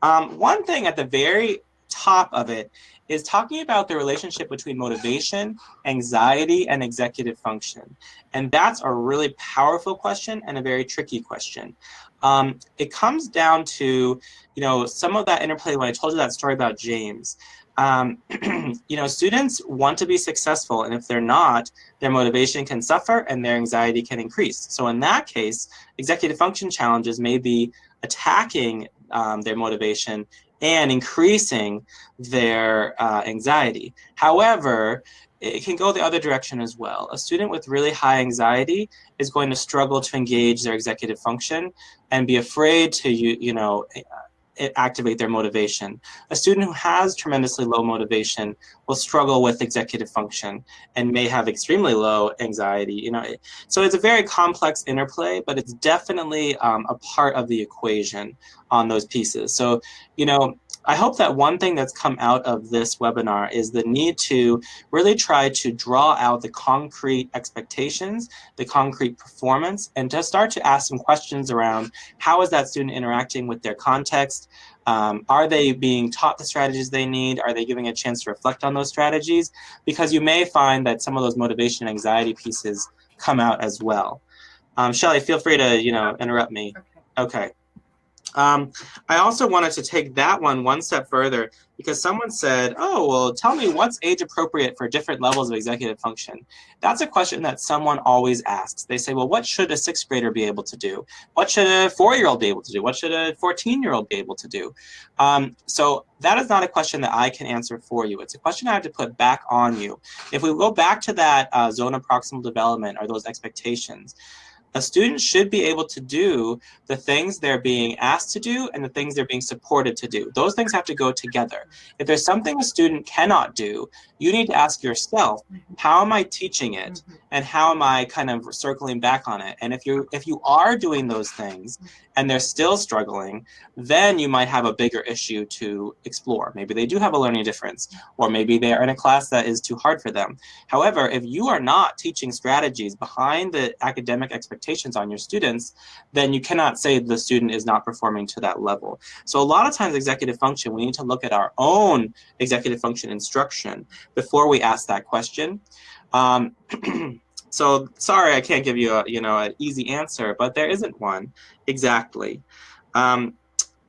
S2: Um, one thing at the very top of it is talking about the relationship between motivation, anxiety, and executive function. And that's a really powerful question and a very tricky question. Um, it comes down to, you know, some of that interplay when I told you that story about James. Um, you know, students want to be successful, and if they're not, their motivation can suffer and their anxiety can increase. So in that case, executive function challenges may be attacking um, their motivation and increasing their uh, anxiety. However, it can go the other direction as well. A student with really high anxiety is going to struggle to engage their executive function and be afraid to, you, you know, activate their motivation. A student who has tremendously low motivation will struggle with executive function and may have extremely low anxiety. You know, so it's a very complex interplay, but it's definitely um, a part of the equation on those pieces. So, you know, I hope that one thing that's come out of this webinar is the need to really try to draw out the concrete expectations, the concrete performance, and to start to ask some questions around how is that student interacting with their context, um, are they being taught the strategies they need? Are they giving a chance to reflect on those strategies? Because you may find that some of those motivation and anxiety pieces come out as well. Um, Shelly, feel free to you know interrupt me. Okay. okay. Um, I also wanted to take that one one step further because someone said, oh, well, tell me what's age appropriate for different levels of executive function. That's a question that someone always asks. They say, well, what should a sixth grader be able to do? What should a four-year-old be able to do? What should a 14-year-old be able to do? Um, so that is not a question that I can answer for you. It's a question I have to put back on you. If we go back to that uh, zone of proximal development or those expectations, a student should be able to do the things they're being asked to do and the things they're being supported to do. Those things have to go together. If there's something a student cannot do, you need to ask yourself, how am I teaching it? Mm-hmm. And how am I kind of circling back on it? And if you if you are doing those things and they're still struggling, then you might have a bigger issue to explore. Maybe they do have a learning difference, or maybe they're in a class that is too hard for them. However, if you are not teaching strategies behind the academic expectations on your students, then you cannot say the student is not performing to that level. So a lot of times executive function, we need to look at our own executive function instruction before we ask that question. Um, so sorry, I can't give you a you know an easy answer, but there isn't one exactly. Um,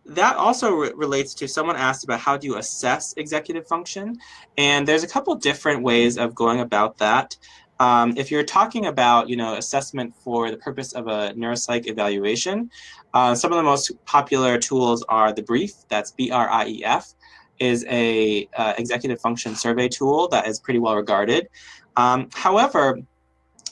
S2: that also re relates to someone asked about how do you assess executive function, and there's a couple different ways of going about that. Um, if you're talking about you know assessment for the purpose of a neuropsych evaluation, uh, some of the most popular tools are the BRIEF, that's B-R-I-E-F, is a uh, executive function survey tool that is pretty well regarded. Um, however,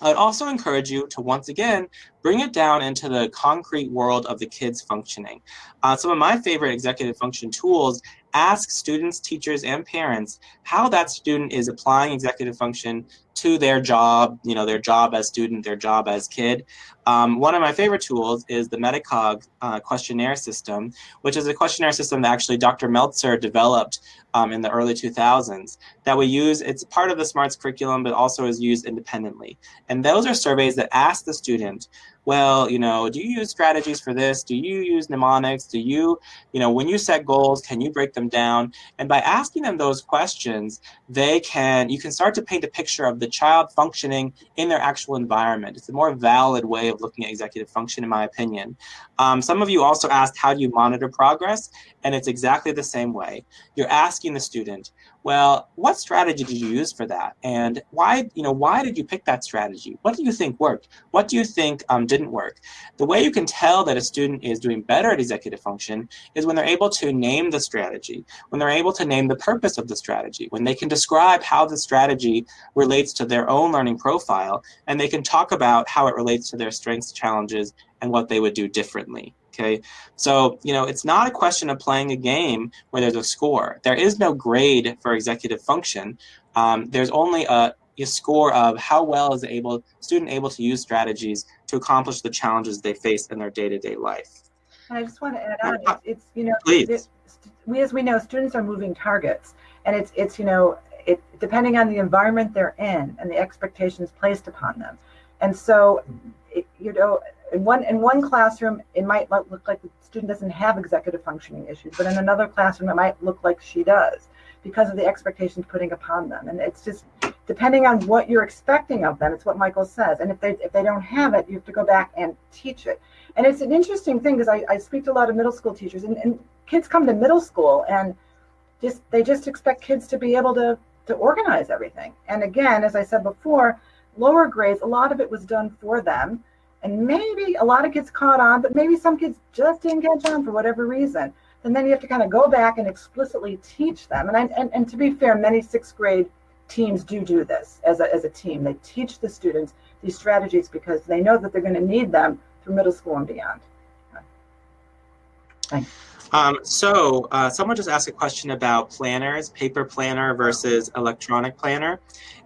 S2: I'd also encourage you to once again bring it down into the concrete world of the kids functioning. Uh, some of my favorite executive function tools ask students, teachers, and parents how that student is applying executive function to their job, you know, their job as student, their job as kid. Um, one of my favorite tools is the Metacog uh, questionnaire system, which is a questionnaire system that actually Dr. Meltzer developed um, in the early 2000s that we use. It's part of the SMARTS curriculum, but also is used independently. And those are surveys that ask the student well, you know, do you use strategies for this? Do you use mnemonics? Do you, you know, when you set goals, can you break them down? And by asking them those questions, they can, you can start to paint a picture of the child functioning in their actual environment. It's a more valid way of looking at executive function, in my opinion. Um, some of you also asked, how do you monitor progress? And it's exactly the same way. You're asking the student, well, what strategy did you use for that? And why, you know, why did you pick that strategy? What do you think worked? What do you think um, didn't work? The way you can tell that a student is doing better at executive function is when they're able to name the strategy, when they're able to name the purpose of the strategy, when they can describe how the strategy relates to their own learning profile, and they can talk about how it relates to their strengths, challenges, and what they would do differently. Okay, so you know it's not a question of playing a game where there's a score. There is no grade for executive function. Um, there's only a, a score of how well is the able student able to use strategies to accomplish the challenges they face in their day-to-day -day life.
S3: And I just want to add on, it's, it's you know, Please. we as we know, students are moving targets, and it's it's you know, it depending on the environment they're in and the expectations placed upon them, and so, it, you know in one in one classroom, it might look like the student doesn't have executive functioning issues, but in another classroom, it might look like she does. because of the expectations putting upon them. And it's just depending on what you're expecting of them. It's what Michael says. And if they if they don't have it, you have to go back and teach it. And it's an interesting thing because I, I speak to a lot of middle school teachers, and, and kids come to middle school and just they just expect kids to be able to to organize everything. And again, as I said before, lower grades, a lot of it was done for them. And maybe a lot of kids caught on, but maybe some kids just didn't catch on for whatever reason. And then you have to kind of go back and explicitly teach them. And, I, and, and to be fair, many sixth grade teams do do this as a, as a team. They teach the students these strategies because they know that they're going to need them through middle school and beyond. Thanks.
S2: Um, so uh, someone just asked a question about planners, paper planner versus electronic planner,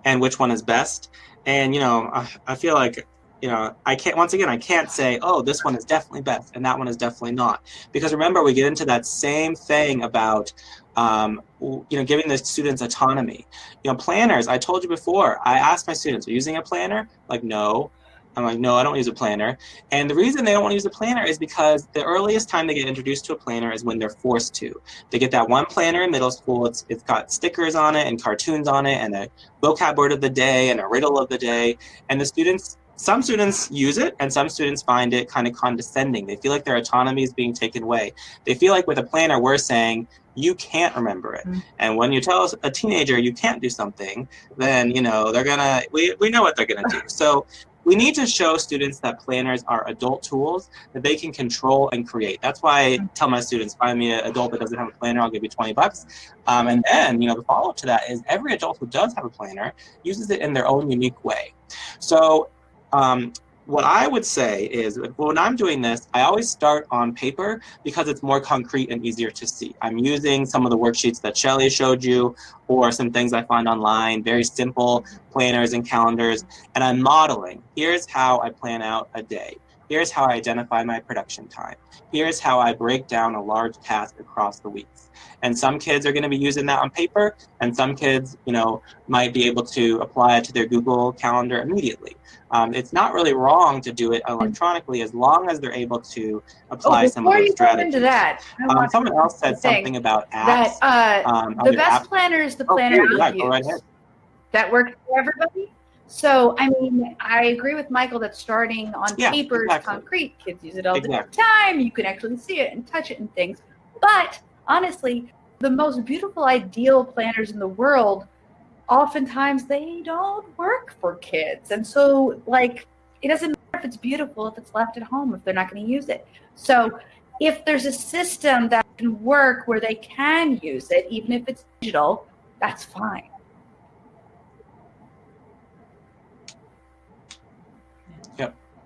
S2: and which one is best. And you know, I, I feel like you know, I can't, once again, I can't say, oh, this one is definitely best and that one is definitely not. Because remember, we get into that same thing about, um, you know, giving the students autonomy. You know, planners, I told you before, I asked my students, are you using a planner? Like, no. I'm like, no, I don't use a planner. And the reason they don't want to use a planner is because the earliest time they get introduced to a planner is when they're forced to. They get that one planner in middle school. It's, it's got stickers on it and cartoons on it and a vocab word of the day and a riddle of the day. And the students, some students use it and some students find it kind of condescending. They feel like their autonomy is being taken away. They feel like with a planner, we're saying, you can't remember it. Mm. And when you tell a teenager you can't do something, then, you know, they're gonna, we, we know what they're gonna do. So we need to show students that planners are adult tools that they can control and create. That's why I tell my students, find me an adult that doesn't have a planner, I'll give you 20 bucks. Um, and then, you know, the follow-up to that is every adult who does have a planner uses it in their own unique way. So um, what I would say is when I'm doing this, I always start on paper because it's more concrete and easier to see. I'm using some of the worksheets that Shelly showed you or some things I find online, very simple planners and calendars, and I'm modeling. Here's how I plan out a day. Here's how I identify my production time. Here's how I break down a large task across the weeks. And some kids are going to be using that on paper, and some kids, you know, might be able to apply it to their Google Calendar immediately. Um, it's not really wrong to do it electronically as long as they're able to apply oh, some of those
S1: you
S2: strategies.
S1: into that,
S2: um, someone else said something about apps.
S1: That uh, um, the best planner is the planner oh, yeah, you use. Right that works for everybody. So, I mean, I agree with Michael that starting on yeah, paper exactly. concrete. Kids use it all exactly. the time. You can actually see it and touch it and things. But honestly, the most beautiful, ideal planners in the world, oftentimes they don't work for kids. And so, like, it doesn't matter if it's beautiful if it's left at home if they're not going to use it. So, if there's a system that can work where they can use it, even if it's digital, that's fine.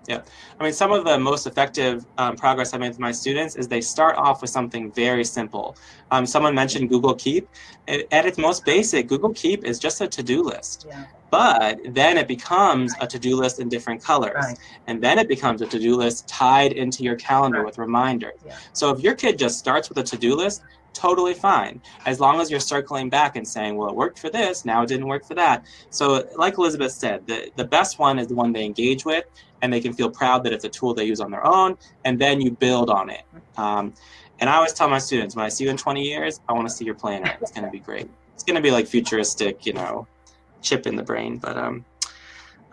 S2: Yeah, I mean, some of the most effective um, progress I made with my students is they start off with something very simple. Um, someone mentioned Google Keep. It, at its most basic, Google Keep is just a to-do list. Yeah. But then it becomes a to-do list in different colors. Right. And then it becomes a to-do list tied into your calendar right. with reminders. Yeah. So if your kid just starts with a to-do list, totally fine as long as you're circling back and saying well it worked for this now it didn't work for that so like elizabeth said the, the best one is the one they engage with and they can feel proud that it's a tool they use on their own, and then you build on it. Um, and I always tell my students, when I see you in 20 years, I want to see your planner. It's going to be great. It's going to be like futuristic, you know, chip in the brain. But um,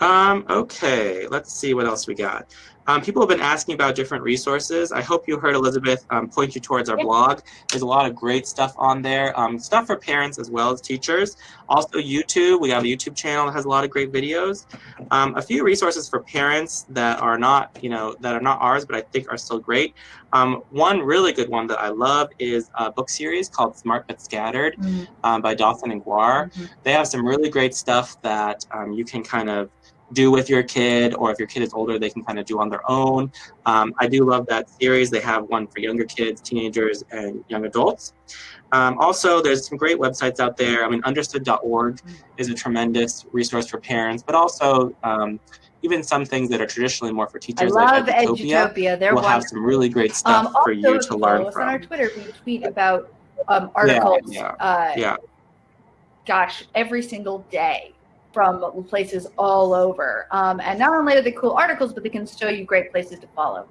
S2: um, okay, let's see what else we got. Um, people have been asking about different resources. I hope you heard Elizabeth um, point you towards our blog. There's a lot of great stuff on there, um, stuff for parents as well as teachers. Also YouTube, we have a YouTube channel that has a lot of great videos. Um, a few resources for parents that are not, you know, that are not ours, but I think are still great. Um, one really good one that I love is a book series called Smart But Scattered mm -hmm. by Dawson and Guare. Mm -hmm. They have some really great stuff that you can kind of do with your kid, or if your kid is older, they can kind of do on their own. Um, I do love that series. They have one for younger kids, teenagers, and young adults. Um, also, there's some great websites out there. I mean, understood.org is a tremendous resource for parents, but also um, even some things that are traditionally more for teachers,
S1: I love like Edutopia.
S2: Edutopia. They're will have some really great stuff um, for you to learn from.
S1: on our Twitter, we tweet about um, articles.
S2: Yeah, yeah, uh, yeah.
S1: Gosh, every single day from places all over. Um, and not only are they cool articles, but they can show you great places to follow.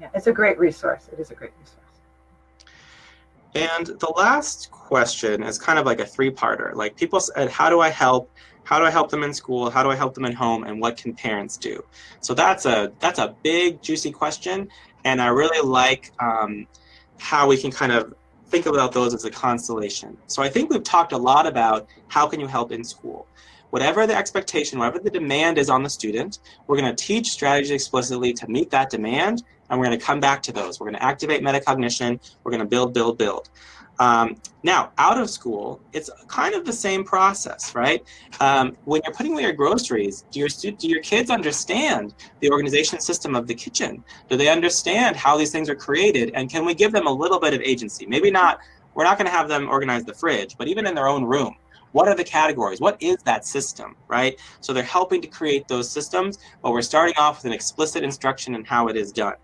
S3: Yeah, it's a great resource. It is a great resource.
S2: And the last question is kind of like a three-parter. Like people said, how do I help? How do I help them in school? How do I help them at home? And what can parents do? So that's a that's a big, juicy question, and I really like um, how we can kind of think about those as a constellation. So I think we've talked a lot about how can you help in school. Whatever the expectation, whatever the demand is on the student, we're going to teach strategies explicitly to meet that demand, and we're going to come back to those. We're going to activate metacognition. We're going to build, build, build. Um, now, out of school, it's kind of the same process, right? Um, when you're putting away your groceries, do your, do your kids understand the organization system of the kitchen? Do they understand how these things are created? And can we give them a little bit of agency? Maybe not, we're not going to have them organize the fridge, but even in their own room, what are the categories? What is that system, right? So they're helping to create those systems, but we're starting off with an explicit instruction in how it is done.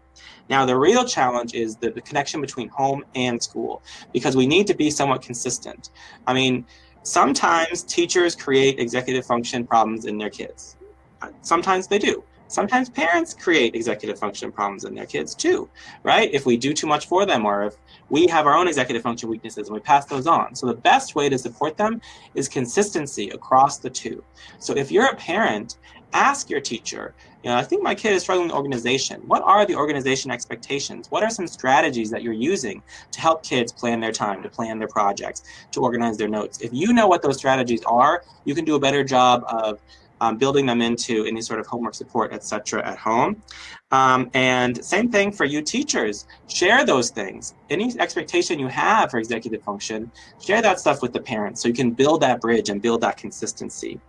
S2: Now, the real challenge is the, the connection between home and school, because we need to be somewhat consistent. I mean, sometimes teachers create executive function problems in their kids. Uh, sometimes they do. Sometimes parents create executive function problems in their kids too, right? If we do too much for them or if we have our own executive function weaknesses and we pass those on. So the best way to support them is consistency across the two. So if you're a parent ask your teacher, you know, I think my kid is struggling with organization. What are the organization expectations? What are some strategies that you're using to help kids plan their time, to plan their projects, to organize their notes? If you know what those strategies are, you can do a better job of um, building them into any sort of homework support, etc. at home. Um, and same thing for you teachers. Share those things. Any expectation you have for executive function, share that stuff with the parents so you can build that bridge and build that consistency.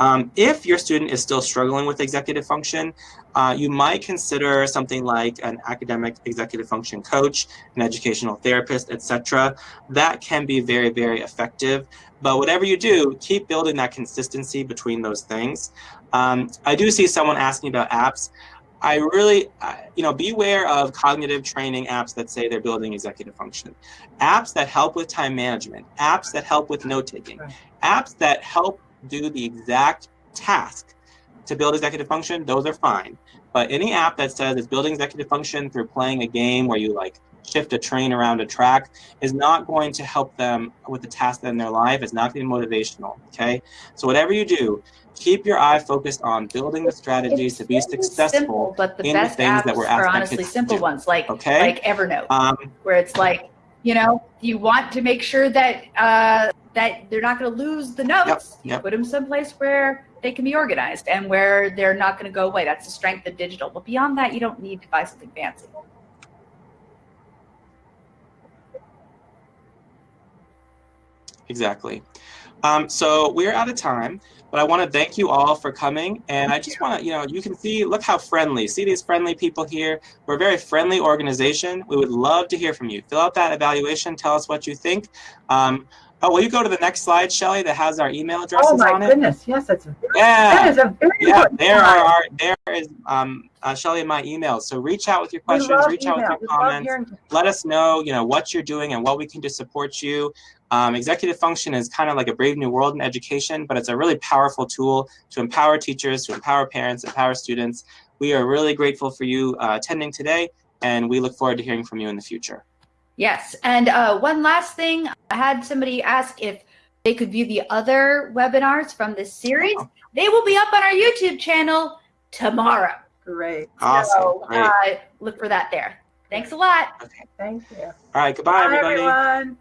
S2: Um, if your student is still struggling with executive function, uh, you might consider something like an academic executive function coach, an educational therapist, etc. That can be very, very effective. But whatever you do, keep building that consistency between those things. Um, I do see someone asking about apps. I really, you know, beware of cognitive training apps that say they're building executive function. Apps that help with time management, apps that help with note taking, apps that help do the exact task to build executive function, those are fine. But any app that says it's building executive function through playing a game where you like shift a train around a track is not going to help them with the task in their life. It's not going to be motivational, okay? So whatever you do, keep your eye focused on building the strategies to be successful
S1: simple, but the
S2: in
S1: best
S2: the things
S1: apps
S2: that we're
S1: are honestly simple
S2: do.
S1: ones, like
S2: Okay.
S1: like Evernote,
S2: Um,
S1: where it's like, you know, you want to make sure that uh, that they're not going to lose the notes. You
S2: yep.
S1: put them someplace where they can be organized and where they're not going to go away. That's the strength of digital. But beyond that, you don't need to buy something fancy.
S2: Exactly. Um, so we're out of time, but I want to thank you all for coming. And I just want to, you know, you can see, look how friendly. See these friendly people here? We're a very friendly organization. We would love to hear from you. Fill out that evaluation. Tell us what you think. Um, oh, will you go to the next slide, Shelly, that has our email addresses on it?
S3: Oh my
S2: on it?
S3: goodness, yes, that's that
S2: Yeah.
S3: is a very
S2: Yeah, there
S3: slide.
S2: are our, there is um, uh, Shelly and my emails. So reach out with your questions, reach out with your
S3: We
S2: comments let us know, you know, what you're doing and what we can do to support you. Um, executive function is kind of like a brave new world in education, but it's a really powerful tool to empower teachers, to empower parents, empower students. We are really grateful for you uh, attending today, and we look forward to hearing from you in the future.
S1: Yes. And uh, one last thing, I had somebody ask if they could view the other webinars from this series.
S2: Oh.
S1: They will be up on our YouTube channel tomorrow.
S3: Great,
S2: Awesome.
S1: So
S2: Great.
S1: uh, look for that there. Thanks a lot. Okay.
S3: thank you.
S2: All right. Goodbye,
S3: Bye,
S2: everybody.
S3: everyone.